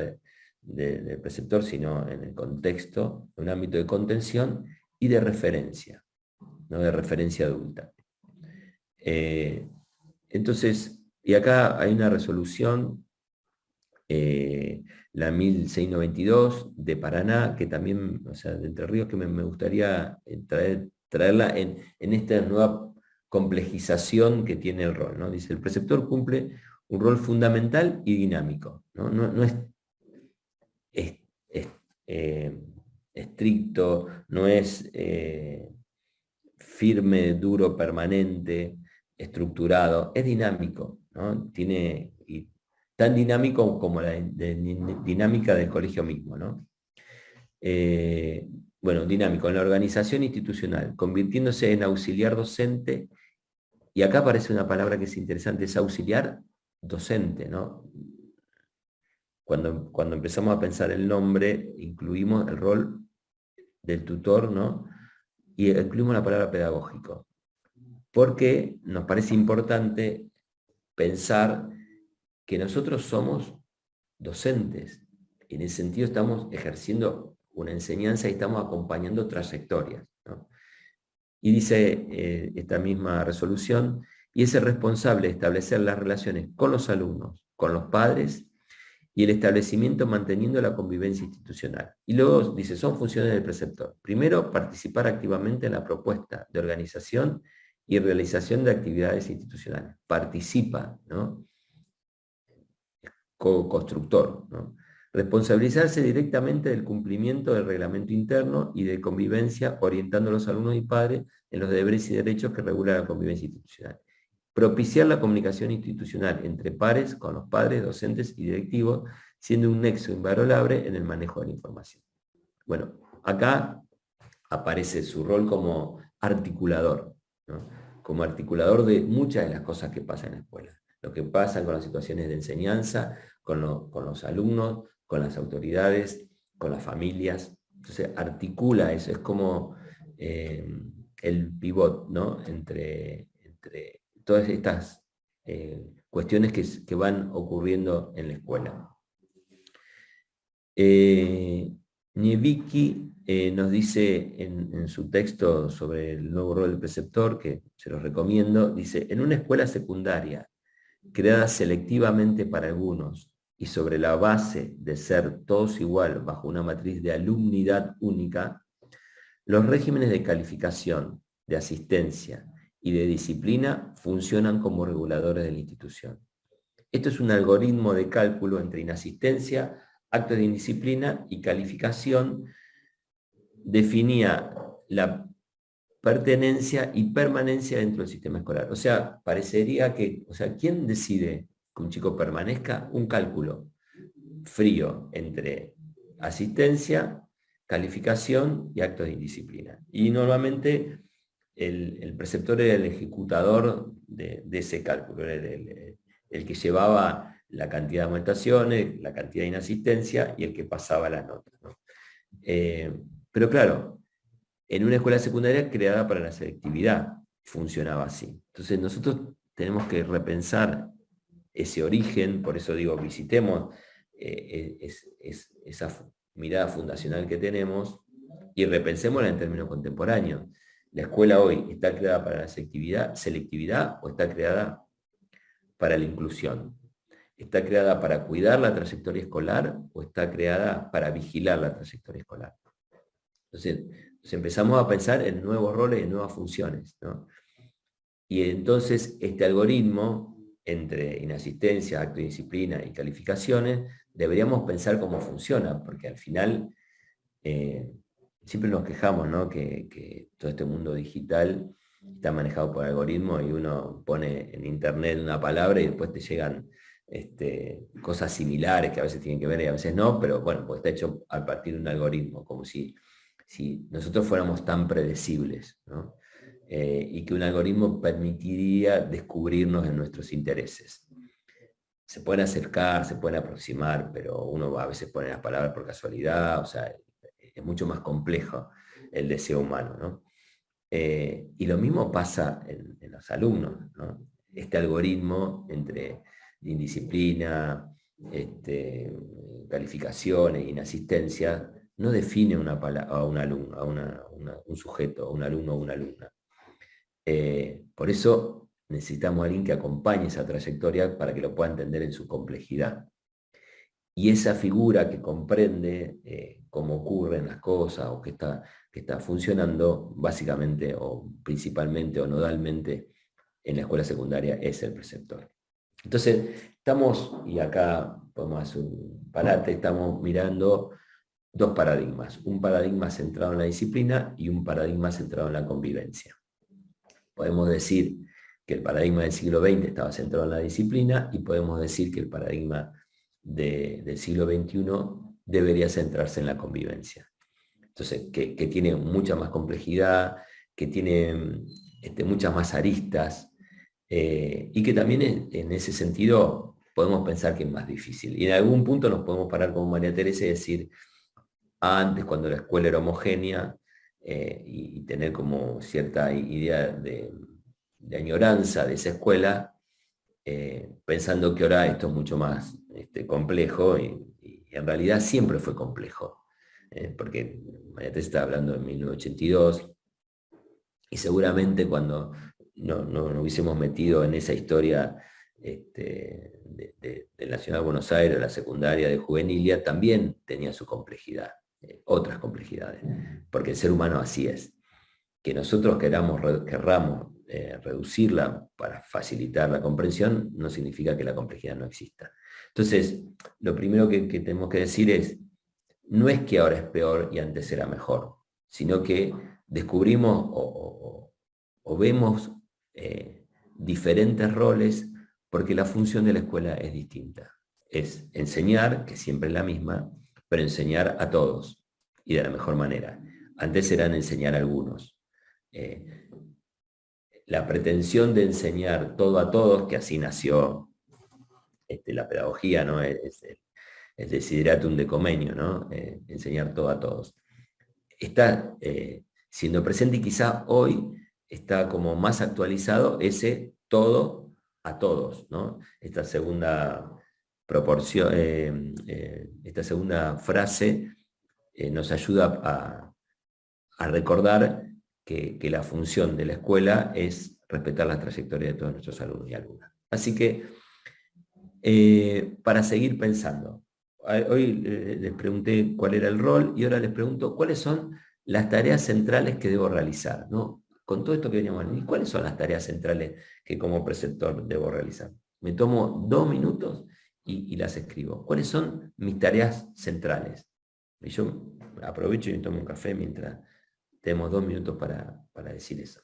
Speaker 2: del preceptor, sino en el contexto, en un ámbito de contención y de referencia, no de referencia adulta. Eh, entonces, y acá hay una resolución, eh, la 1692 de Paraná, que también, o sea, de Entre Ríos, que me, gustaría traer, traerla en, esta nueva complejización que tiene el rol. ¿no? Dice, el preceptor cumple un rol fundamental y dinámico. No, es, eh, estricto, no es eh, firme, duro, permanente, estructurado, es dinámico. ¿no? Tiene, tan dinámico como la dinámica del colegio mismo. ¿no? Eh, bueno, dinámico en la organización institucional, convirtiéndose en auxiliar docente y acá aparece una palabra que es interesante, es auxiliar docente, ¿no? Cuando, cuando empezamos a pensar el nombre, incluimos el rol del tutor, ¿no? Y incluimos la palabra pedagógico. Porque nos parece importante pensar que nosotros somos docentes. En ese sentido estamos ejerciendo una enseñanza y estamos acompañando trayectorias. Y dice eh, esta misma resolución, y es el responsable de establecer las relaciones con los alumnos, con los padres y el establecimiento manteniendo la convivencia institucional. Y luego dice, son funciones del preceptor. Primero, participar activamente en la propuesta de organización y realización de actividades institucionales. Participa, ¿no? Co-constructor, ¿no? Responsabilizarse directamente del cumplimiento del reglamento interno y de convivencia, orientando a los alumnos y padres en los deberes y derechos que regula la convivencia institucional. Propiciar la comunicación institucional entre pares, con los padres, docentes y directivos, siendo un nexo invalorable en el manejo de la información. Bueno, acá aparece su rol como articulador, como articulador de muchas de las cosas que pasan en la escuela. Lo que pasa con las situaciones de enseñanza, con, con los alumnos, con las autoridades, con las familias. Entonces articula eso, es como eh, el pivot ¿no? entre, entre todas estas eh, cuestiones que, van ocurriendo en la escuela. Eh, Nievicki eh, nos dice en, en, su texto sobre el nuevo rol del preceptor, que se los recomiendo, dice, en una escuela secundaria creada selectivamente para algunos y sobre la base de ser todos igual bajo una matriz de alumnidad única, los regímenes de calificación, de asistencia y de disciplina funcionan como reguladores de la institución. Esto es un algoritmo de cálculo entre inasistencia, actos de indisciplina y calificación. Definía la pertenencia y permanencia dentro del sistema escolar. O sea, parecería que, o sea, ¿quién decide que un chico permanezca, un cálculo frío entre asistencia, calificación y actos de indisciplina. Y normalmente el, preceptor era el ejecutador de, ese cálculo, era el que llevaba la cantidad de aumentaciones, la cantidad de inasistencia y el que pasaba las notas. Eh, pero claro, en una escuela secundaria creada para la selectividad funcionaba así. Entonces nosotros tenemos que repensar ese origen, por eso digo, visitemos eh, esa mirada fundacional que tenemos y repensémosla en términos contemporáneos. ¿La escuela hoy está creada para la selectividad, selectividad o está creada para la inclusión? ¿Está creada para cuidar la trayectoria escolar o está creada para vigilar la trayectoria escolar? Entonces, empezamos a pensar en nuevos roles y en nuevas funciones. Y entonces este algoritmo, entre inasistencia, acto de disciplina y calificaciones, deberíamos pensar cómo funciona, porque al final eh, siempre nos quejamos ¿no? que, todo este mundo digital está manejado por algoritmos y uno pone en internet una palabra y después te llegan este, cosas similares que a veces tienen que ver y a veces no, pero bueno, pues está hecho a partir de un algoritmo, como si, nosotros fuéramos tan predecibles, eh, y que un algoritmo permitiría descubrirnos en nuestros intereses. Se pueden acercar, se pueden aproximar, pero uno a veces pone las palabras por casualidad, o sea, es mucho más complejo el deseo humano. Eh, y lo mismo pasa en, los alumnos. Este algoritmo entre indisciplina, este, calificaciones, inasistencia, no define una a un a un sujeto, a un alumno o una alumna. Eh, por eso necesitamos a alguien que acompañe esa trayectoria para que lo pueda entender en su complejidad. Y esa figura que comprende eh, cómo ocurren las cosas o que está funcionando, básicamente o principalmente o nodalmente en la escuela secundaria es el preceptor. Entonces, estamos, y acá podemos hacer un parate, estamos mirando dos paradigmas. Un paradigma centrado en la disciplina y un paradigma centrado en la convivencia. Podemos decir que el paradigma del siglo XX estaba centrado en la disciplina y podemos decir que el paradigma del siglo XXI debería centrarse en la convivencia. Entonces, que, tiene mucha más complejidad, que tiene este, muchas más aristas, eh, y que también en, ese sentido podemos pensar que es más difícil. Y en algún punto nos podemos parar como María Teresa y decir, antes cuando la escuela era homogénea, eh, y, tener como cierta idea de, añoranza de esa escuela, eh, pensando que ahora esto es mucho más este, complejo y, en realidad siempre fue complejo, porque María Teresa está hablando de 1982 y seguramente cuando no, no, hubiésemos metido en esa historia este, de, del Nacional Buenos Aires, la secundaria de Juvenilia, también tenía su complejidad, eh, otras complejidades, porque el ser humano así es. Que nosotros queramos, querramos eh, reducirla para facilitar la comprensión, no significa que la complejidad no exista. Entonces, lo primero que, tenemos que decir es, no es que ahora es peor y antes era mejor, sino que descubrimos o, vemos eh, diferentes roles porque la función de la escuela es distinta. Es enseñar, que siempre es la misma, pero enseñar a todos y de la mejor manera. Antes eran enseñar a algunos. Eh, la pretensión de enseñar todo a todos, que así nació este, la pedagogía, ¿no? es, el desideratum de Comenio, ¿no? Eh, enseñar todo a todos. Está siendo presente y quizá hoy está como más actualizado ese todo a todos, ¿no? Esta segunda proporción, eh, eh, esta segunda frase eh, nos ayuda a, recordar que, la función de la escuela es respetar la trayectoria de todos nuestros alumnos y alumnas. Así que, para seguir pensando, hoy les pregunté cuál era el rol y ahora les pregunto cuáles son las tareas centrales que debo realizar. ¿no? con todo esto que veníamos ¿y cuáles son las tareas centrales que como preceptor debo realizar? Me tomo dos minutos y, las escribo. ¿Cuáles son mis tareas centrales? Y yo aprovecho y tomo un café mientras tenemos dos minutos para decir eso.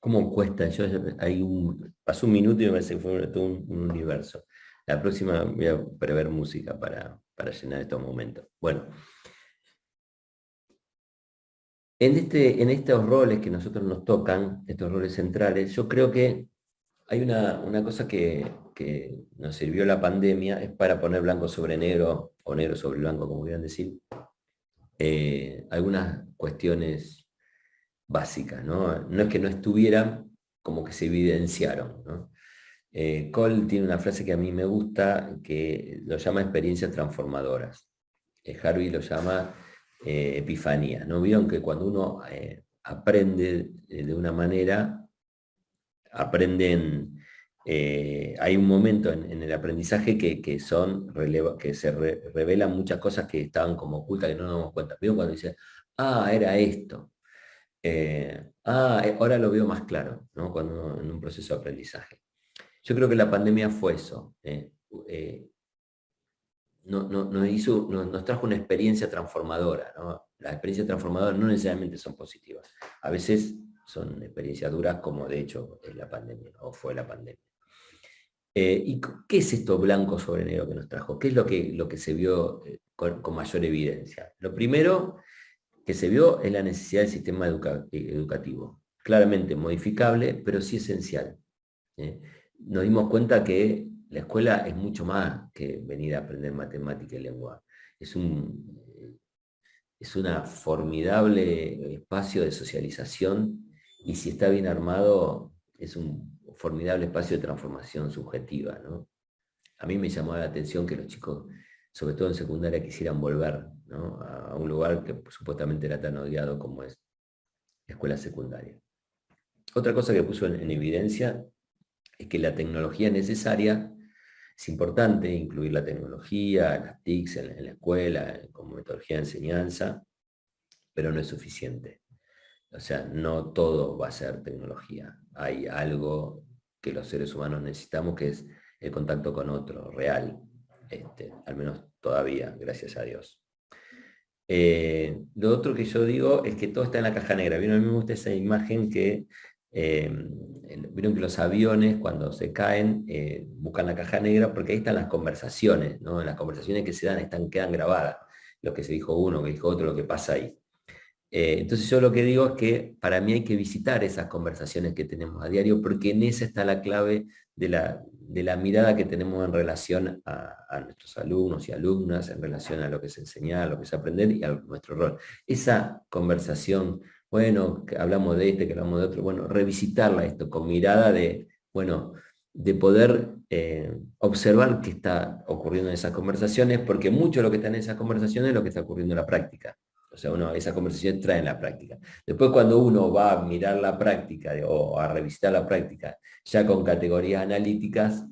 Speaker 2: ¿Cómo cuesta? Yo, hay un, pasó un minuto y me parece que fue todo un, universo. La próxima voy a prever música para, para llenar estos momentos. Bueno, en, este, en estos roles que nosotros nos tocan, estos roles centrales, yo creo que hay una, cosa que, nos sirvió la pandemia, es para poner blanco sobre negro, o negro sobre blanco, como quieran decir, eh, algunas cuestiones básicas, ¿no? No es que no estuvieran, como que se evidenciaron, ¿no? Eh, Cole tiene una frase que a mí me gusta, que lo llama experiencias transformadoras. Eh, Harvey lo llama epifanía. ¿No vieron que cuando uno aprende de una manera, aprenden, eh, hay un momento en, el aprendizaje que, son, que se revelan muchas cosas que estaban como ocultas, que no nos damos cuenta. Veo cuando dice, ah, era esto. Eh, ah, eh, ahora lo veo más claro, ¿no? cuando en un proceso de aprendizaje. Yo creo que la pandemia fue eso. nos, hizo, nos, trajo una experiencia transformadora. Las experiencias transformadoras no necesariamente son positivas. A veces son experiencias duras como de hecho es la pandemia, o fue la pandemia. Eh, ¿Y qué es esto blanco sobre negro que nos trajo? ¿Qué es lo que, lo que se vio eh, con, mayor evidencia? Lo primero que se vio es la necesidad del sistema educativo. Claramente modificable, pero sí esencial. ¿eh? Nos dimos cuenta que la escuela es mucho más que venir a aprender matemática y lengua. Es un, es una formidable espacio de socialización y si está bien armado, es un formidable espacio de transformación subjetiva. A mí me llamó la atención que los chicos, sobre todo en secundaria, quisieran volver a un lugar que supuestamente era tan odiado como es la escuela secundaria. Otra cosa que puso en, evidencia es que la tecnología necesaria es importante incluir la tecnología, las TICs en, la escuela, como metodología de enseñanza, pero no es suficiente. O sea, no todo va a ser tecnología. Hay algo que los seres humanos necesitamos que es el contacto con otro, real. Este, al menos todavía, gracias a Dios. Eh, lo otro que yo digo es que todo está en la caja negra. ¿Vieron? A mí me gusta esa imagen que, eh, vieron que los aviones cuando se caen eh, buscan la caja negra porque ahí están las conversaciones, ¿no? las conversaciones que se dan están, quedan grabadas. Lo que se dijo uno, que dijo otro, lo que pasa ahí. Entonces yo lo que digo es que para mí hay que visitar esas conversaciones que tenemos a diario, porque en esa está la clave de la, de la mirada que tenemos en relación a, nuestros alumnos y alumnas, en relación a lo que es enseñar, a lo que es aprender y a nuestro rol. Esa conversación, bueno, que hablamos de este, que hablamos de otro, bueno, revisitarla esto con mirada de, bueno, de poder eh, observar qué está ocurriendo en esas conversaciones, porque mucho de lo que está en esas conversaciones es lo que está ocurriendo en la práctica. O sea, uno, esa conversación trae en la práctica. Después cuando uno va a mirar la práctica o a revisitar la práctica ya con categorías analíticas,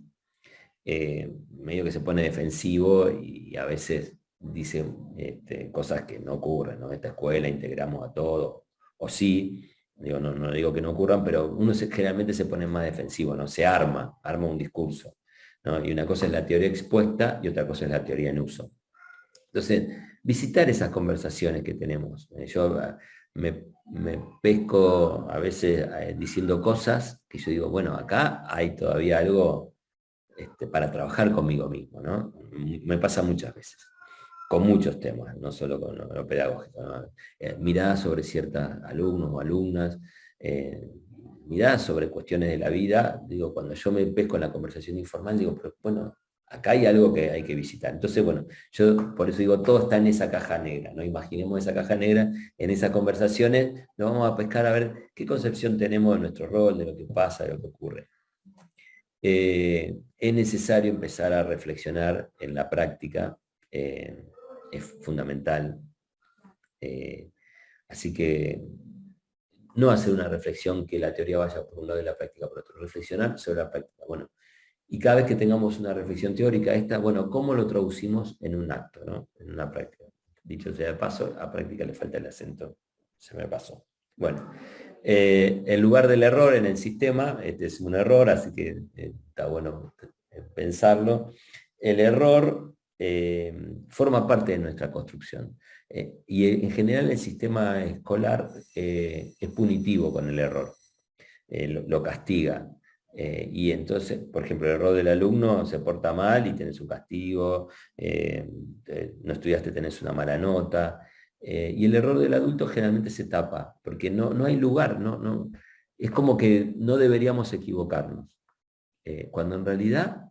Speaker 2: eh, medio que se pone defensivo y a veces dice este, cosas que no ocurren, ¿no? Esta escuela integramos a todos, o sí, digo, no, no digo que no ocurran, pero uno generalmente se pone más defensivo, ¿no? Se arma, arma un discurso. Y una cosa es la teoría expuesta y otra cosa es la teoría en uso. Entonces, visitar esas conversaciones que tenemos. Eh, yo ah, me, pesco a veces eh, diciendo cosas que yo digo, bueno, acá hay todavía algo este, para trabajar conmigo mismo, ¿no? Me pasa muchas veces, con muchos temas, no solo con lo, pedagógico. Eh, miradas sobre ciertos alumnos o alumnas, miradas sobre cuestiones de la vida, digo, cuando yo me pesco en la conversación informal, digo, pero bueno, acá hay algo que hay que visitar. Entonces, bueno, yo por eso digo, todo está en esa caja negra, ¿no? Imaginemos esa caja negra, en esas conversaciones, nos vamos a pescar a ver qué concepción tenemos de nuestro rol, de lo que pasa, de lo que ocurre. Eh, es necesario empezar a reflexionar en la práctica, eh, es fundamental. Eh, así que no hacer una reflexión que la teoría vaya por un lado y la práctica por otro, reflexionar sobre la práctica. Bueno, y cada vez que tengamos una reflexión teórica, esta, bueno, ¿cómo lo traducimos en un acto, ¿no? en una práctica? Dicho sea de paso, a práctica le falta el acento, se me pasó. Bueno, eh, en lugar del error en el sistema, este es un error, así que eh, está bueno eh, pensarlo. El error forma parte de nuestra construcción. y en general el sistema escolar es punitivo con el error. lo, castiga. Y entonces, por ejemplo, el error del alumno se porta mal y tienes un castigo, no estudiaste, tenés una mala nota. y el error del adulto generalmente se tapa, porque no, no hay lugar, no, no, es como que no deberíamos equivocarnos. cuando en realidad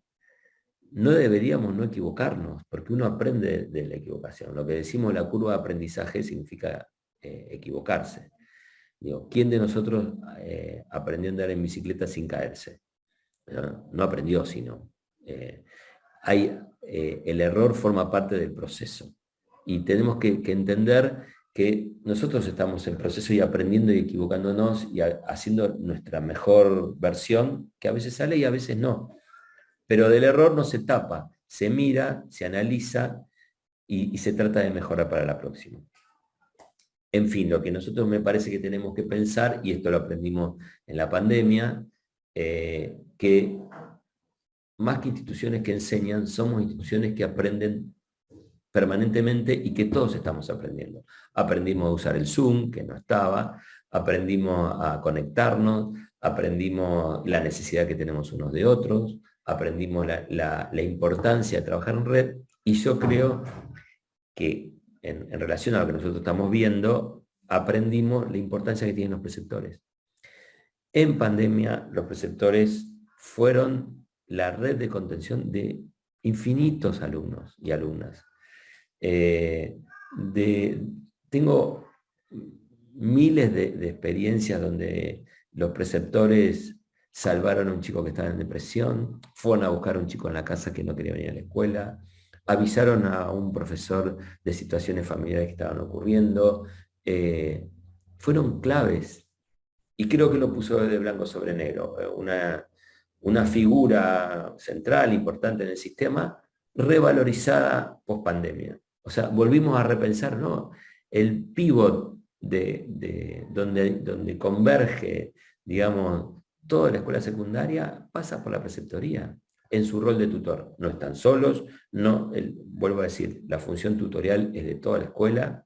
Speaker 2: no deberíamos no equivocarnos, porque uno aprende de la equivocación. Lo que decimos la curva de aprendizaje significa eh, equivocarse. ¿Quién de nosotros eh, aprendió a andar en bicicleta sin caerse? No, aprendió, sino... Eh, hay, el error forma parte del proceso. Y tenemos que, entender que nosotros estamos en proceso y aprendiendo y equivocándonos y haciendo nuestra mejor versión, que a veces sale y a veces no. Pero del error no se tapa, se mira, se analiza y, se trata de mejorar para la próxima. En fin, lo que nosotros me parece que tenemos que pensar, y esto lo aprendimos en la pandemia, eh, que más que instituciones que enseñan, somos instituciones que aprenden permanentemente y que todos estamos aprendiendo. Aprendimos a usar el Zoom, que no estaba, aprendimos a conectarnos, aprendimos la necesidad que tenemos unos de otros, aprendimos la, importancia de trabajar en red y yo creo que en, relación a lo que nosotros estamos viendo, aprendimos la importancia que tienen los preceptores. En pandemia, los preceptores fueron la red de contención de infinitos alumnos y alumnas. Eh, tengo miles de, experiencias donde los preceptores salvaron a un chico que estaba en depresión, fueron a buscar a un chico en la casa que no quería venir a la escuela, avisaron a un profesor de situaciones familiares que estaban ocurriendo, eh, fueron claves. Y creo que lo puso de blanco sobre negro, eh, una, una figura central, importante en el sistema, revalorizada post pandemia. O sea, volvimos a repensar, ¿no? El pivot de, donde, donde converge, digamos, toda la escuela secundaria pasa por la preceptoría en su rol de tutor. No están solos, no, vuelvo a decir, la función tutorial es de toda la escuela,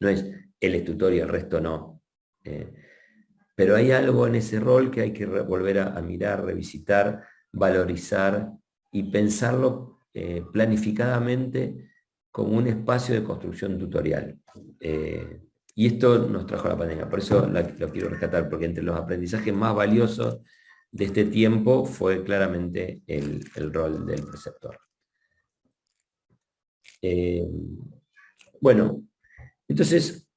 Speaker 2: no es él es tutor y el resto no. Eh, pero hay algo en ese rol que hay que volver a, mirar, revisitar, valorizar y pensarlo eh, planificadamente como un espacio de construcción tutorial. Eh, y esto nos trajo la pandemia, por eso lo quiero rescatar, porque entre los aprendizajes más valiosos de este tiempo fue claramente el, rol del preceptor. Eh, bueno, entonces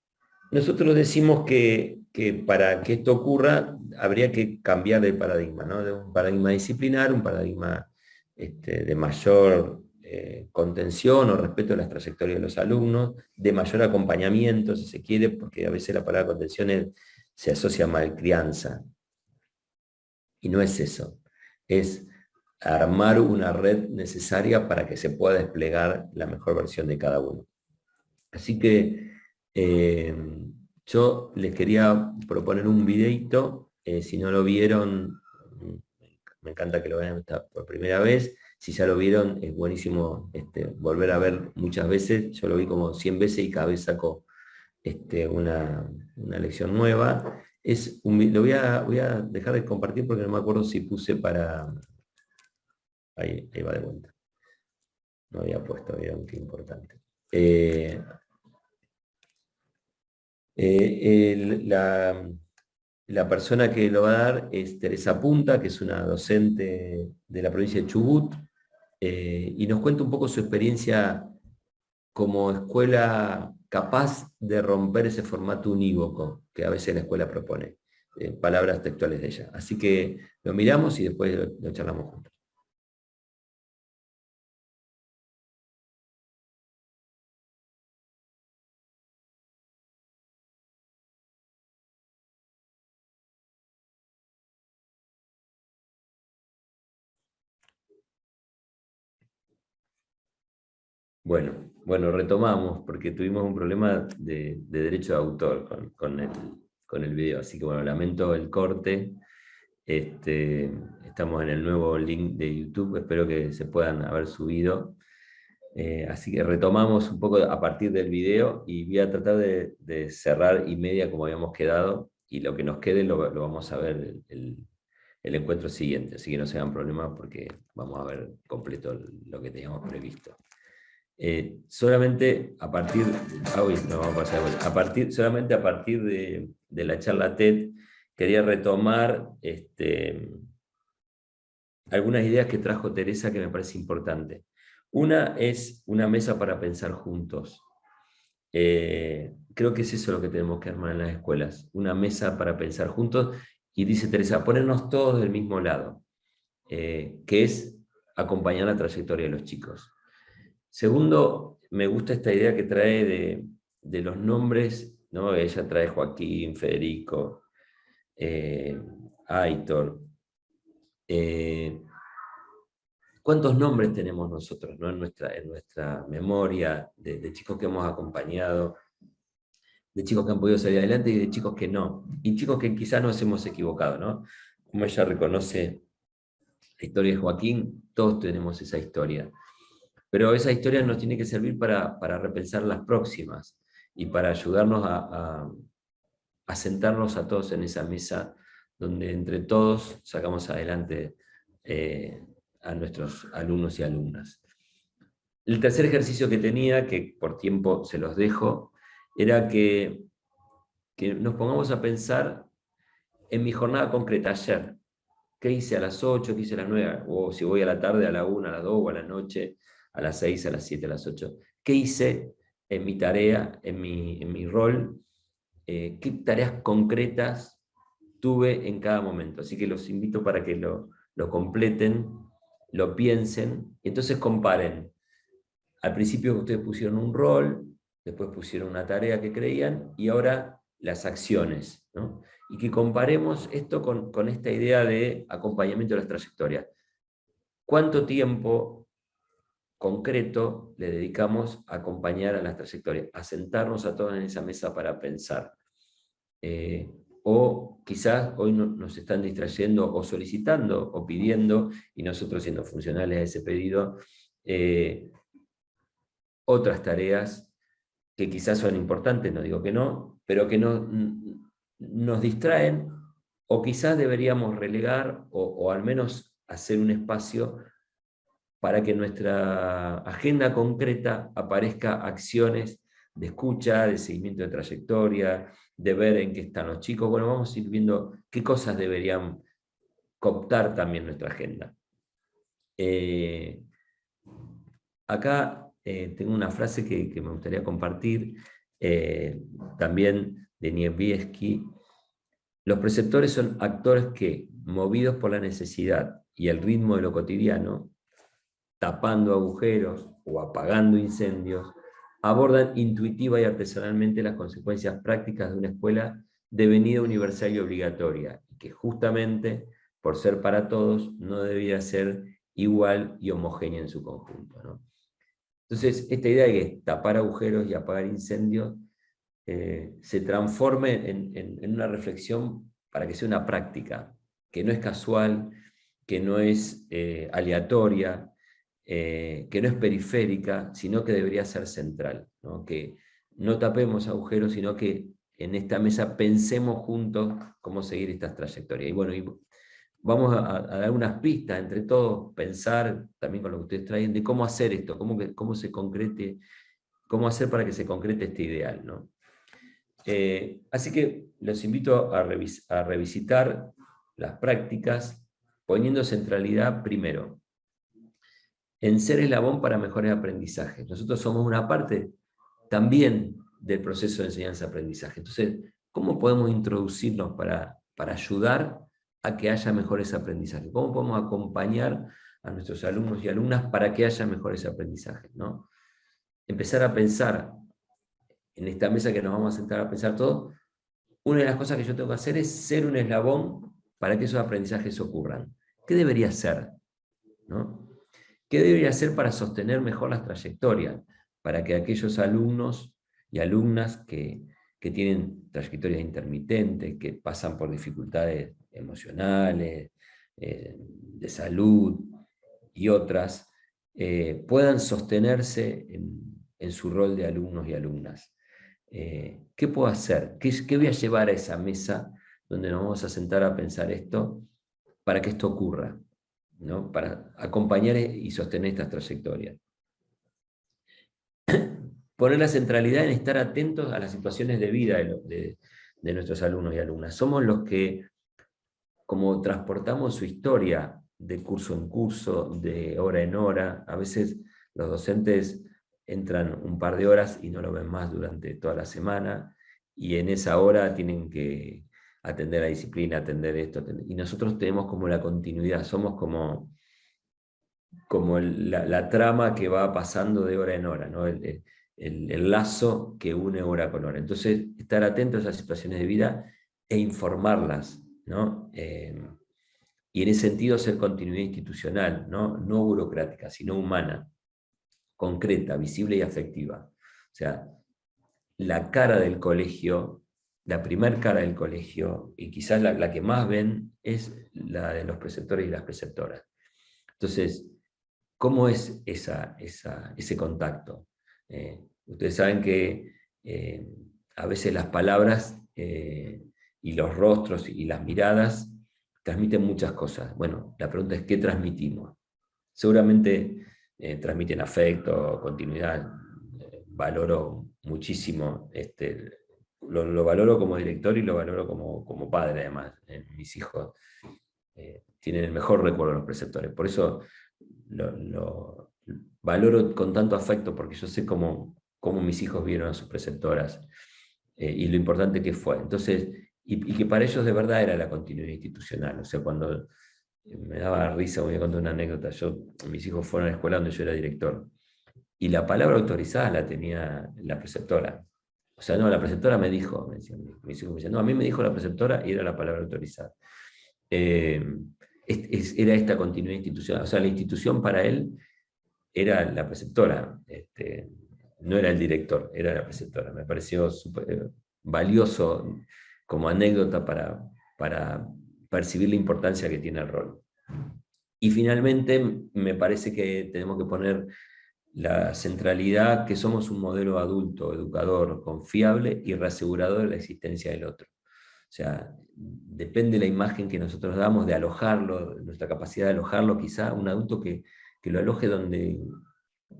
Speaker 2: nosotros decimos que, para que esto ocurra habría que cambiar de paradigma, ¿no? de un paradigma disciplinar, un paradigma este, de mayor eh, contención o respeto a las trayectorias de los alumnos, de mayor acompañamiento, si se quiere, porque a veces la palabra contención se asocia a malcrianza. Y no es eso. Es armar una red necesaria para que se pueda desplegar la mejor versión de cada uno. Así que eh, yo les quería proponer un videito, eh, si no lo vieron, me encanta que lo vean por primera vez, si ya lo vieron, es buenísimo este, volver a ver muchas veces. Yo lo vi como 100 veces y cada vez saco este, una, lección nueva. Es lo voy a, voy a dejar de compartir porque no me acuerdo si puse para... Ahí, va de vuelta. No había puesto, era un importante. Eh, eh, la, la persona que lo va a dar es Teresa Punta, que es una docente de la provincia de Chubut, eh, y nos cuenta un poco su experiencia como escuela capaz de romper ese formato unívoco que a veces la escuela propone. Eh, palabras textuales de ella. Así que lo miramos y después lo charlamos juntos. Bueno, bueno, retomamos porque tuvimos un problema de, derecho de autor con, el, con, video, así que bueno, lamento el corte. Este, estamos en el nuevo link de YouTube, espero que se puedan haber subido. Eh, así que retomamos un poco a partir del video y voy a tratar de, cerrar y media como habíamos quedado. y lo que nos quede lo, vamos a ver el, el, encuentro siguiente, así que no se hagan problemas porque vamos a ver completo lo que teníamos previsto. Eh, solamente a partir, ah, no, vamos a, a partir, solamente a partir de, la charla TED, quería retomar este, algunas ideas que trajo Teresa que me parece importante. Una es una mesa para pensar juntos. Eh, creo que es eso lo que tenemos que armar en las escuelas, una mesa para pensar juntos, y dice Teresa, ponernos todos del mismo lado, eh, que es acompañar la trayectoria de los chicos. Segundo, me gusta esta idea que trae de, los nombres, ¿no? ella trae Joaquín, Federico, eh, Aitor, ¿Cuántos nombres tenemos nosotros nuestra, en nuestra memoria de, chicos que hemos acompañado, de chicos que han podido salir adelante y de chicos que no? Y chicos que quizás nos hemos equivocado, ¿no? Como ella reconoce la historia de Joaquín, todos tenemos esa historia. Pero esa historia nos tiene que servir para, repensar las próximas y para ayudarnos a, sentarnos a todos en esa mesa donde entre todos sacamos adelante eh, a nuestros alumnos y alumnas. El tercer ejercicio que tenía, que por tiempo se los dejo, era que, que nos pongamos a pensar en mi jornada concreta ayer. ¿Qué hice a las 8, qué hice a las 9? O si voy a la tarde, a la 1, a las 2, o a la noche, a las 6, a las 7, a las 8. ¿Qué hice en mi tarea, en mi, en mi rol? Eh, ¿Qué tareas concretas tuve en cada momento? Así que los invito para que lo, lo completen lo piensen, y entonces comparen. Al principio ustedes pusieron un rol, después pusieron una tarea que creían, y ahora las acciones. Y que comparemos esto con, con esta idea de acompañamiento de las trayectorias. ¿Cuánto tiempo concreto le dedicamos a acompañar a las trayectorias? A sentarnos a todos en esa mesa para pensar. Eh, o quizás hoy nos están distrayendo o solicitando o pidiendo, y nosotros siendo funcionales a ese pedido, eh, otras tareas que quizás son importantes, no digo que no, pero que no, nos distraen, o quizás deberíamos relegar, o, o al menos hacer un espacio para que nuestra agenda concreta aparezca acciones de escucha, de seguimiento de trayectoria, de ver en qué están los chicos. Bueno, vamos a ir viendo qué cosas deberían cooptar también nuestra agenda. Eh, acá eh, tengo una frase que, me gustaría compartir, eh, también de Niewieski. Los preceptores son actores que, movidos por la necesidad y el ritmo de lo cotidiano, tapando agujeros o apagando incendios, abordan intuitiva y artesanalmente las consecuencias prácticas de una escuela devenida universal y obligatoria, y que justamente, por ser para todos, no debía ser igual y homogénea en su conjunto. Entonces, esta idea de que tapar agujeros y apagar incendios eh, se transforme en, una reflexión para que sea una práctica, que no es casual, que no es eh, aleatoria, eh, que no es periférica, sino que debería ser central, que no tapemos agujeros, sino que en esta mesa pensemos juntos cómo seguir estas trayectorias. Y bueno, vamos a, dar unas pistas entre todos, pensar también con lo que ustedes traen, de cómo hacer esto, cómo, cómo se concrete, cómo hacer para que se concrete este ideal. ¿no? Eh, así que los invito a revisitar las prácticas, poniendo centralidad primero en ser eslabón para mejores aprendizajes. Nosotros somos una parte también del proceso de enseñanza-aprendizaje. Entonces, ¿cómo podemos introducirnos para, para ayudar a que haya mejores aprendizajes? ¿Cómo podemos acompañar a nuestros alumnos y alumnas para que haya mejores aprendizajes? ¿no? Empezar a pensar, en esta mesa que nos vamos a sentar a pensar todos, una de las cosas que yo tengo que hacer es ser un eslabón para que esos aprendizajes ocurran. ¿Qué debería ser? ¿No? ¿Qué debería hacer para sostener mejor las trayectorias? Para que aquellos alumnos y alumnas que, tienen trayectorias intermitentes, que pasan por dificultades emocionales, eh, de salud y otras, eh, puedan sostenerse en, su rol de alumnos y alumnas. eh, ¿qué puedo hacer? ¿Qué, ¿Qué voy a llevar a esa mesa donde nos vamos a sentar a pensar esto para que esto ocurra? ¿No? Para acompañar y sostener estas trayectorias. Poner la centralidad en estar atentos a las situaciones de vida de, de nuestros alumnos y alumnas. Somos los que, como transportamos su historia de curso en curso, de hora en hora, a veces los docentes entran un par de horas y no lo ven más durante toda la semana, y en esa hora tienen que atender la disciplina, atender esto, y nosotros tenemos como la continuidad, somos como, como la, trama que va pasando de hora en hora, ¿no? el, lazo que une hora con hora. Entonces, estar atentos a esas situaciones de vida e informarlas, ¿no? Eh, y en ese sentido ser continuidad institucional, ¿no? no burocrática, sino humana concreta, visible y afectiva. O sea, la cara del colegio, la primer cara del colegio, y quizás la, que más ven, es la de los preceptores y las preceptoras. Entonces, ¿cómo es esa, ese contacto? Eh, ustedes saben que eh, a veces las palabras eh, y los rostros y las miradas transmiten muchas cosas. Bueno, la pregunta es, ¿qué transmitimos? Seguramente transmiten afecto, continuidad, valoro muchísimo, este, lo, valoro como director y lo valoro como, como padre además, eh, mis hijos tienen el mejor recuerdo de los preceptores, por eso lo, valoro con tanto afecto, porque yo sé cómo, cómo mis hijos vieron a sus preceptoras, y lo importante que fue. Entonces, y, que para ellos de verdad era la continuidad institucional, o sea, cuando me daba risa, voy a contar una anécdota, yo, mis hijos fueron a la escuela donde yo era director, y la palabra autorizada la tenía la preceptora. O sea, no, la preceptora me dijo, me hijos me decían, no, a mí me dijo la preceptora y era la palabra autorizada. Eh, era esta continuidad institucional, o sea, la institución para él era la preceptora, este, no era el director, era la preceptora. Me pareció super, valioso como anécdota para, para percibir la importancia que tiene el rol. Y finalmente, me parece que tenemos que poner la centralidad que somos un modelo adulto, educador, confiable y reasegurador de la existencia del otro. O sea, depende de la imagen que nosotros damos de alojarlo, nuestra capacidad de alojarlo, quizá un adulto que, que lo aloje donde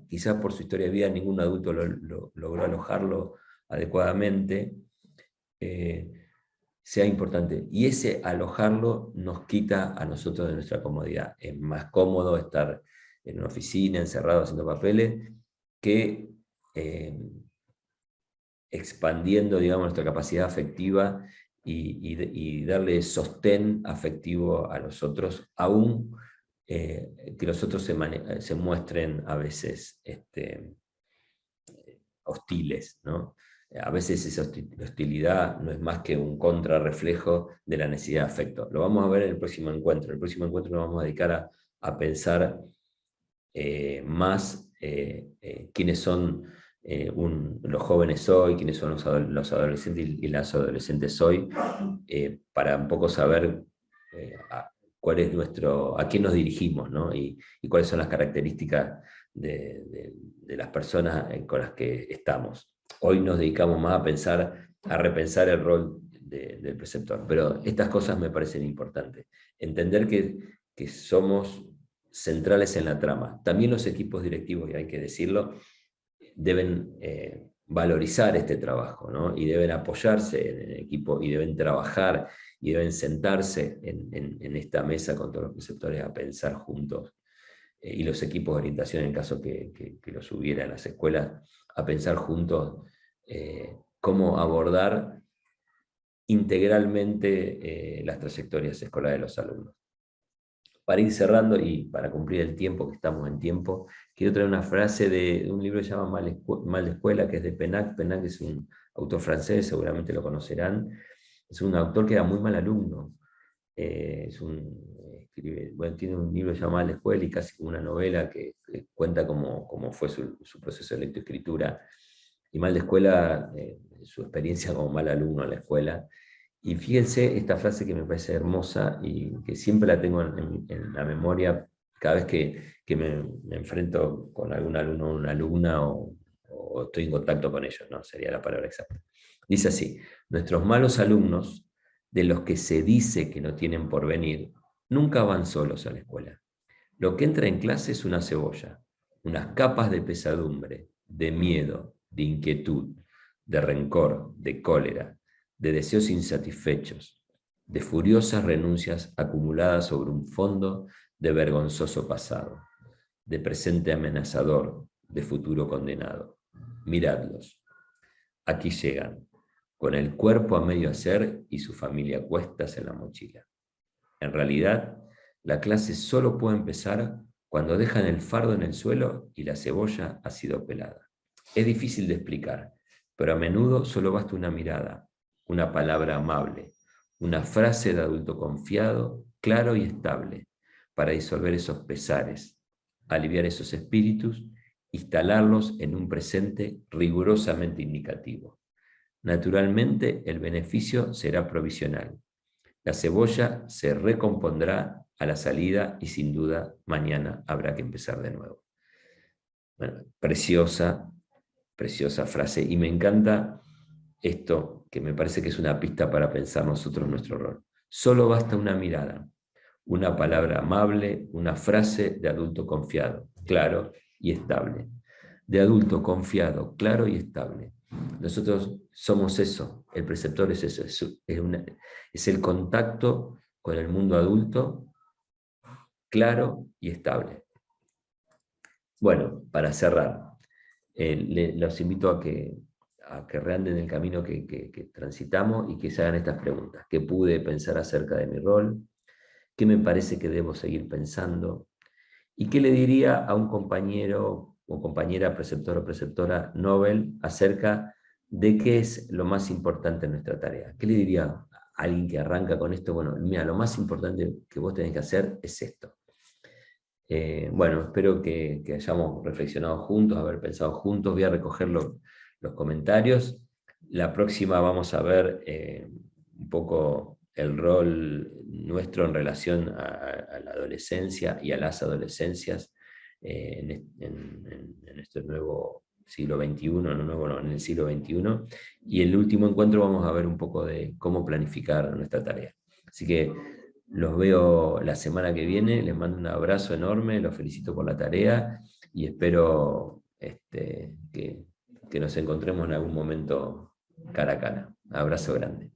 Speaker 2: quizás por su historia de vida ningún adulto lo, logró alojarlo adecuadamente, eh, sea importante. Y ese alojarlo nos quita a nosotros de nuestra comodidad. Es más cómodo estar en una oficina, encerrado haciendo papeles, que eh, expandiendo digamos, nuestra capacidad afectiva y, darle sostén afectivo a los otros, aún eh, que los otros se, se, muestren a veces este, hostiles. ¿no? a veces esa hostilidad no es más que un contrarreflejo de la necesidad de afecto. Lo vamos a ver en el próximo encuentro. En el próximo encuentro nos vamos a dedicar a, pensar eh, más eh, eh, quiénes son los jóvenes hoy, quiénes son los, adolescentes y, las adolescentes hoy, para un poco saber a, cuál es nuestro, a quién nos dirigimos y, cuáles son las características de las personas con las que estamos hoy nos dedicamos más a pensar, a repensar el rol del preceptor. Pero estas cosas me parecen importantes. Entender que, somos centrales en la trama. También los equipos directivos, y hay que decirlo, deben eh, valorizar este trabajo, y deben apoyarse en el equipo, y deben trabajar, y deben sentarse en, esta mesa con todos los preceptores a pensar juntos, eh, y los equipos de orientación, en caso que, los hubiera en las escuelas, a pensar juntos eh, cómo abordar integralmente las trayectorias escolares de los alumnos. Para ir cerrando y para cumplir el tiempo, que estamos en tiempo, quiero traer una frase de, un libro que se llama Mal, de Escuela, que es de Penac. Penac es un autor francés, seguramente lo conocerán. Es un autor que era muy mal alumno. Eh, es un, bueno, tiene un libro llamado Mal de Escuela y casi una novela que, cuenta cómo, cómo fue su, su, proceso de lectoescritura y mal de escuela, eh, su experiencia como mal alumno en la escuela. Y fíjense esta frase que me parece hermosa y que siempre la tengo en, la memoria cada vez que, me, enfrento con algún alumno o una alumna o, o estoy en contacto con ellos, no sería la palabra exacta. Dice así, nuestros malos alumnos, de los que se dice que no tienen por venir, nunca van solos a la escuela. Lo que entra en clase es una cebolla, unas capas de pesadumbre, de miedo, de inquietud, de rencor, de cólera, de deseos insatisfechos, de furiosas renuncias acumuladas sobre un fondo de vergonzoso pasado, de presente amenazador, de futuro condenado. Miradlos. Aquí llegan, con el cuerpo a medio hacer y su familia cuestas en la mochila. En realidad, la clase solo puede empezar cuando dejan el fardo en el suelo y la cebolla ha sido pelada. Es difícil de explicar, pero a menudo solo basta una mirada, una palabra amable, una frase de adulto confiado, claro y estable, para disolver esos pesares, aliviar esos espíritus, instalarlos en un presente rigurosamente indicativo. Naturalmente, el beneficio será provisional. La cebolla se recompondrá a la salida y sin duda mañana habrá que empezar de nuevo. preciosa, preciosa frase. Y me encanta esto, que me parece que es una pista para pensar nosotros nuestro rol. Solo basta una mirada, una palabra amable, una frase de adulto confiado, claro y estable. De adulto confiado, claro y estable. Nosotros somos eso, el preceptor es eso, es, el contacto con el mundo adulto claro y estable. Bueno, para cerrar, eh, los invito a que, a que reanden el camino que, que, transitamos y que se hagan estas preguntas. ¿Qué pude pensar acerca de mi rol? ¿Qué me parece que debo seguir pensando? ¿Y qué le diría a un compañero o compañera preceptor o preceptora Nobel acerca de qué es lo más importante en nuestra tarea? ¿Qué le diría a alguien que arranca con esto? Bueno, mira, lo más importante que vos tenés que hacer es esto. Eh, bueno, espero que, hayamos reflexionado juntos, haber pensado juntos, voy a recoger los comentarios. La próxima vamos a ver eh, un poco el rol nuestro en relación a, la adolescencia y a las adolescencias eh, en, este nuevo siglo XXI, no, nuevo, en el siglo XXI, y el último encuentro vamos a ver un poco de cómo planificar nuestra tarea. Así que los veo la semana que viene, les mando un abrazo enorme, los felicito por la tarea y espero este, que, que nos encontremos en algún momento cara a cara. Abrazo grande.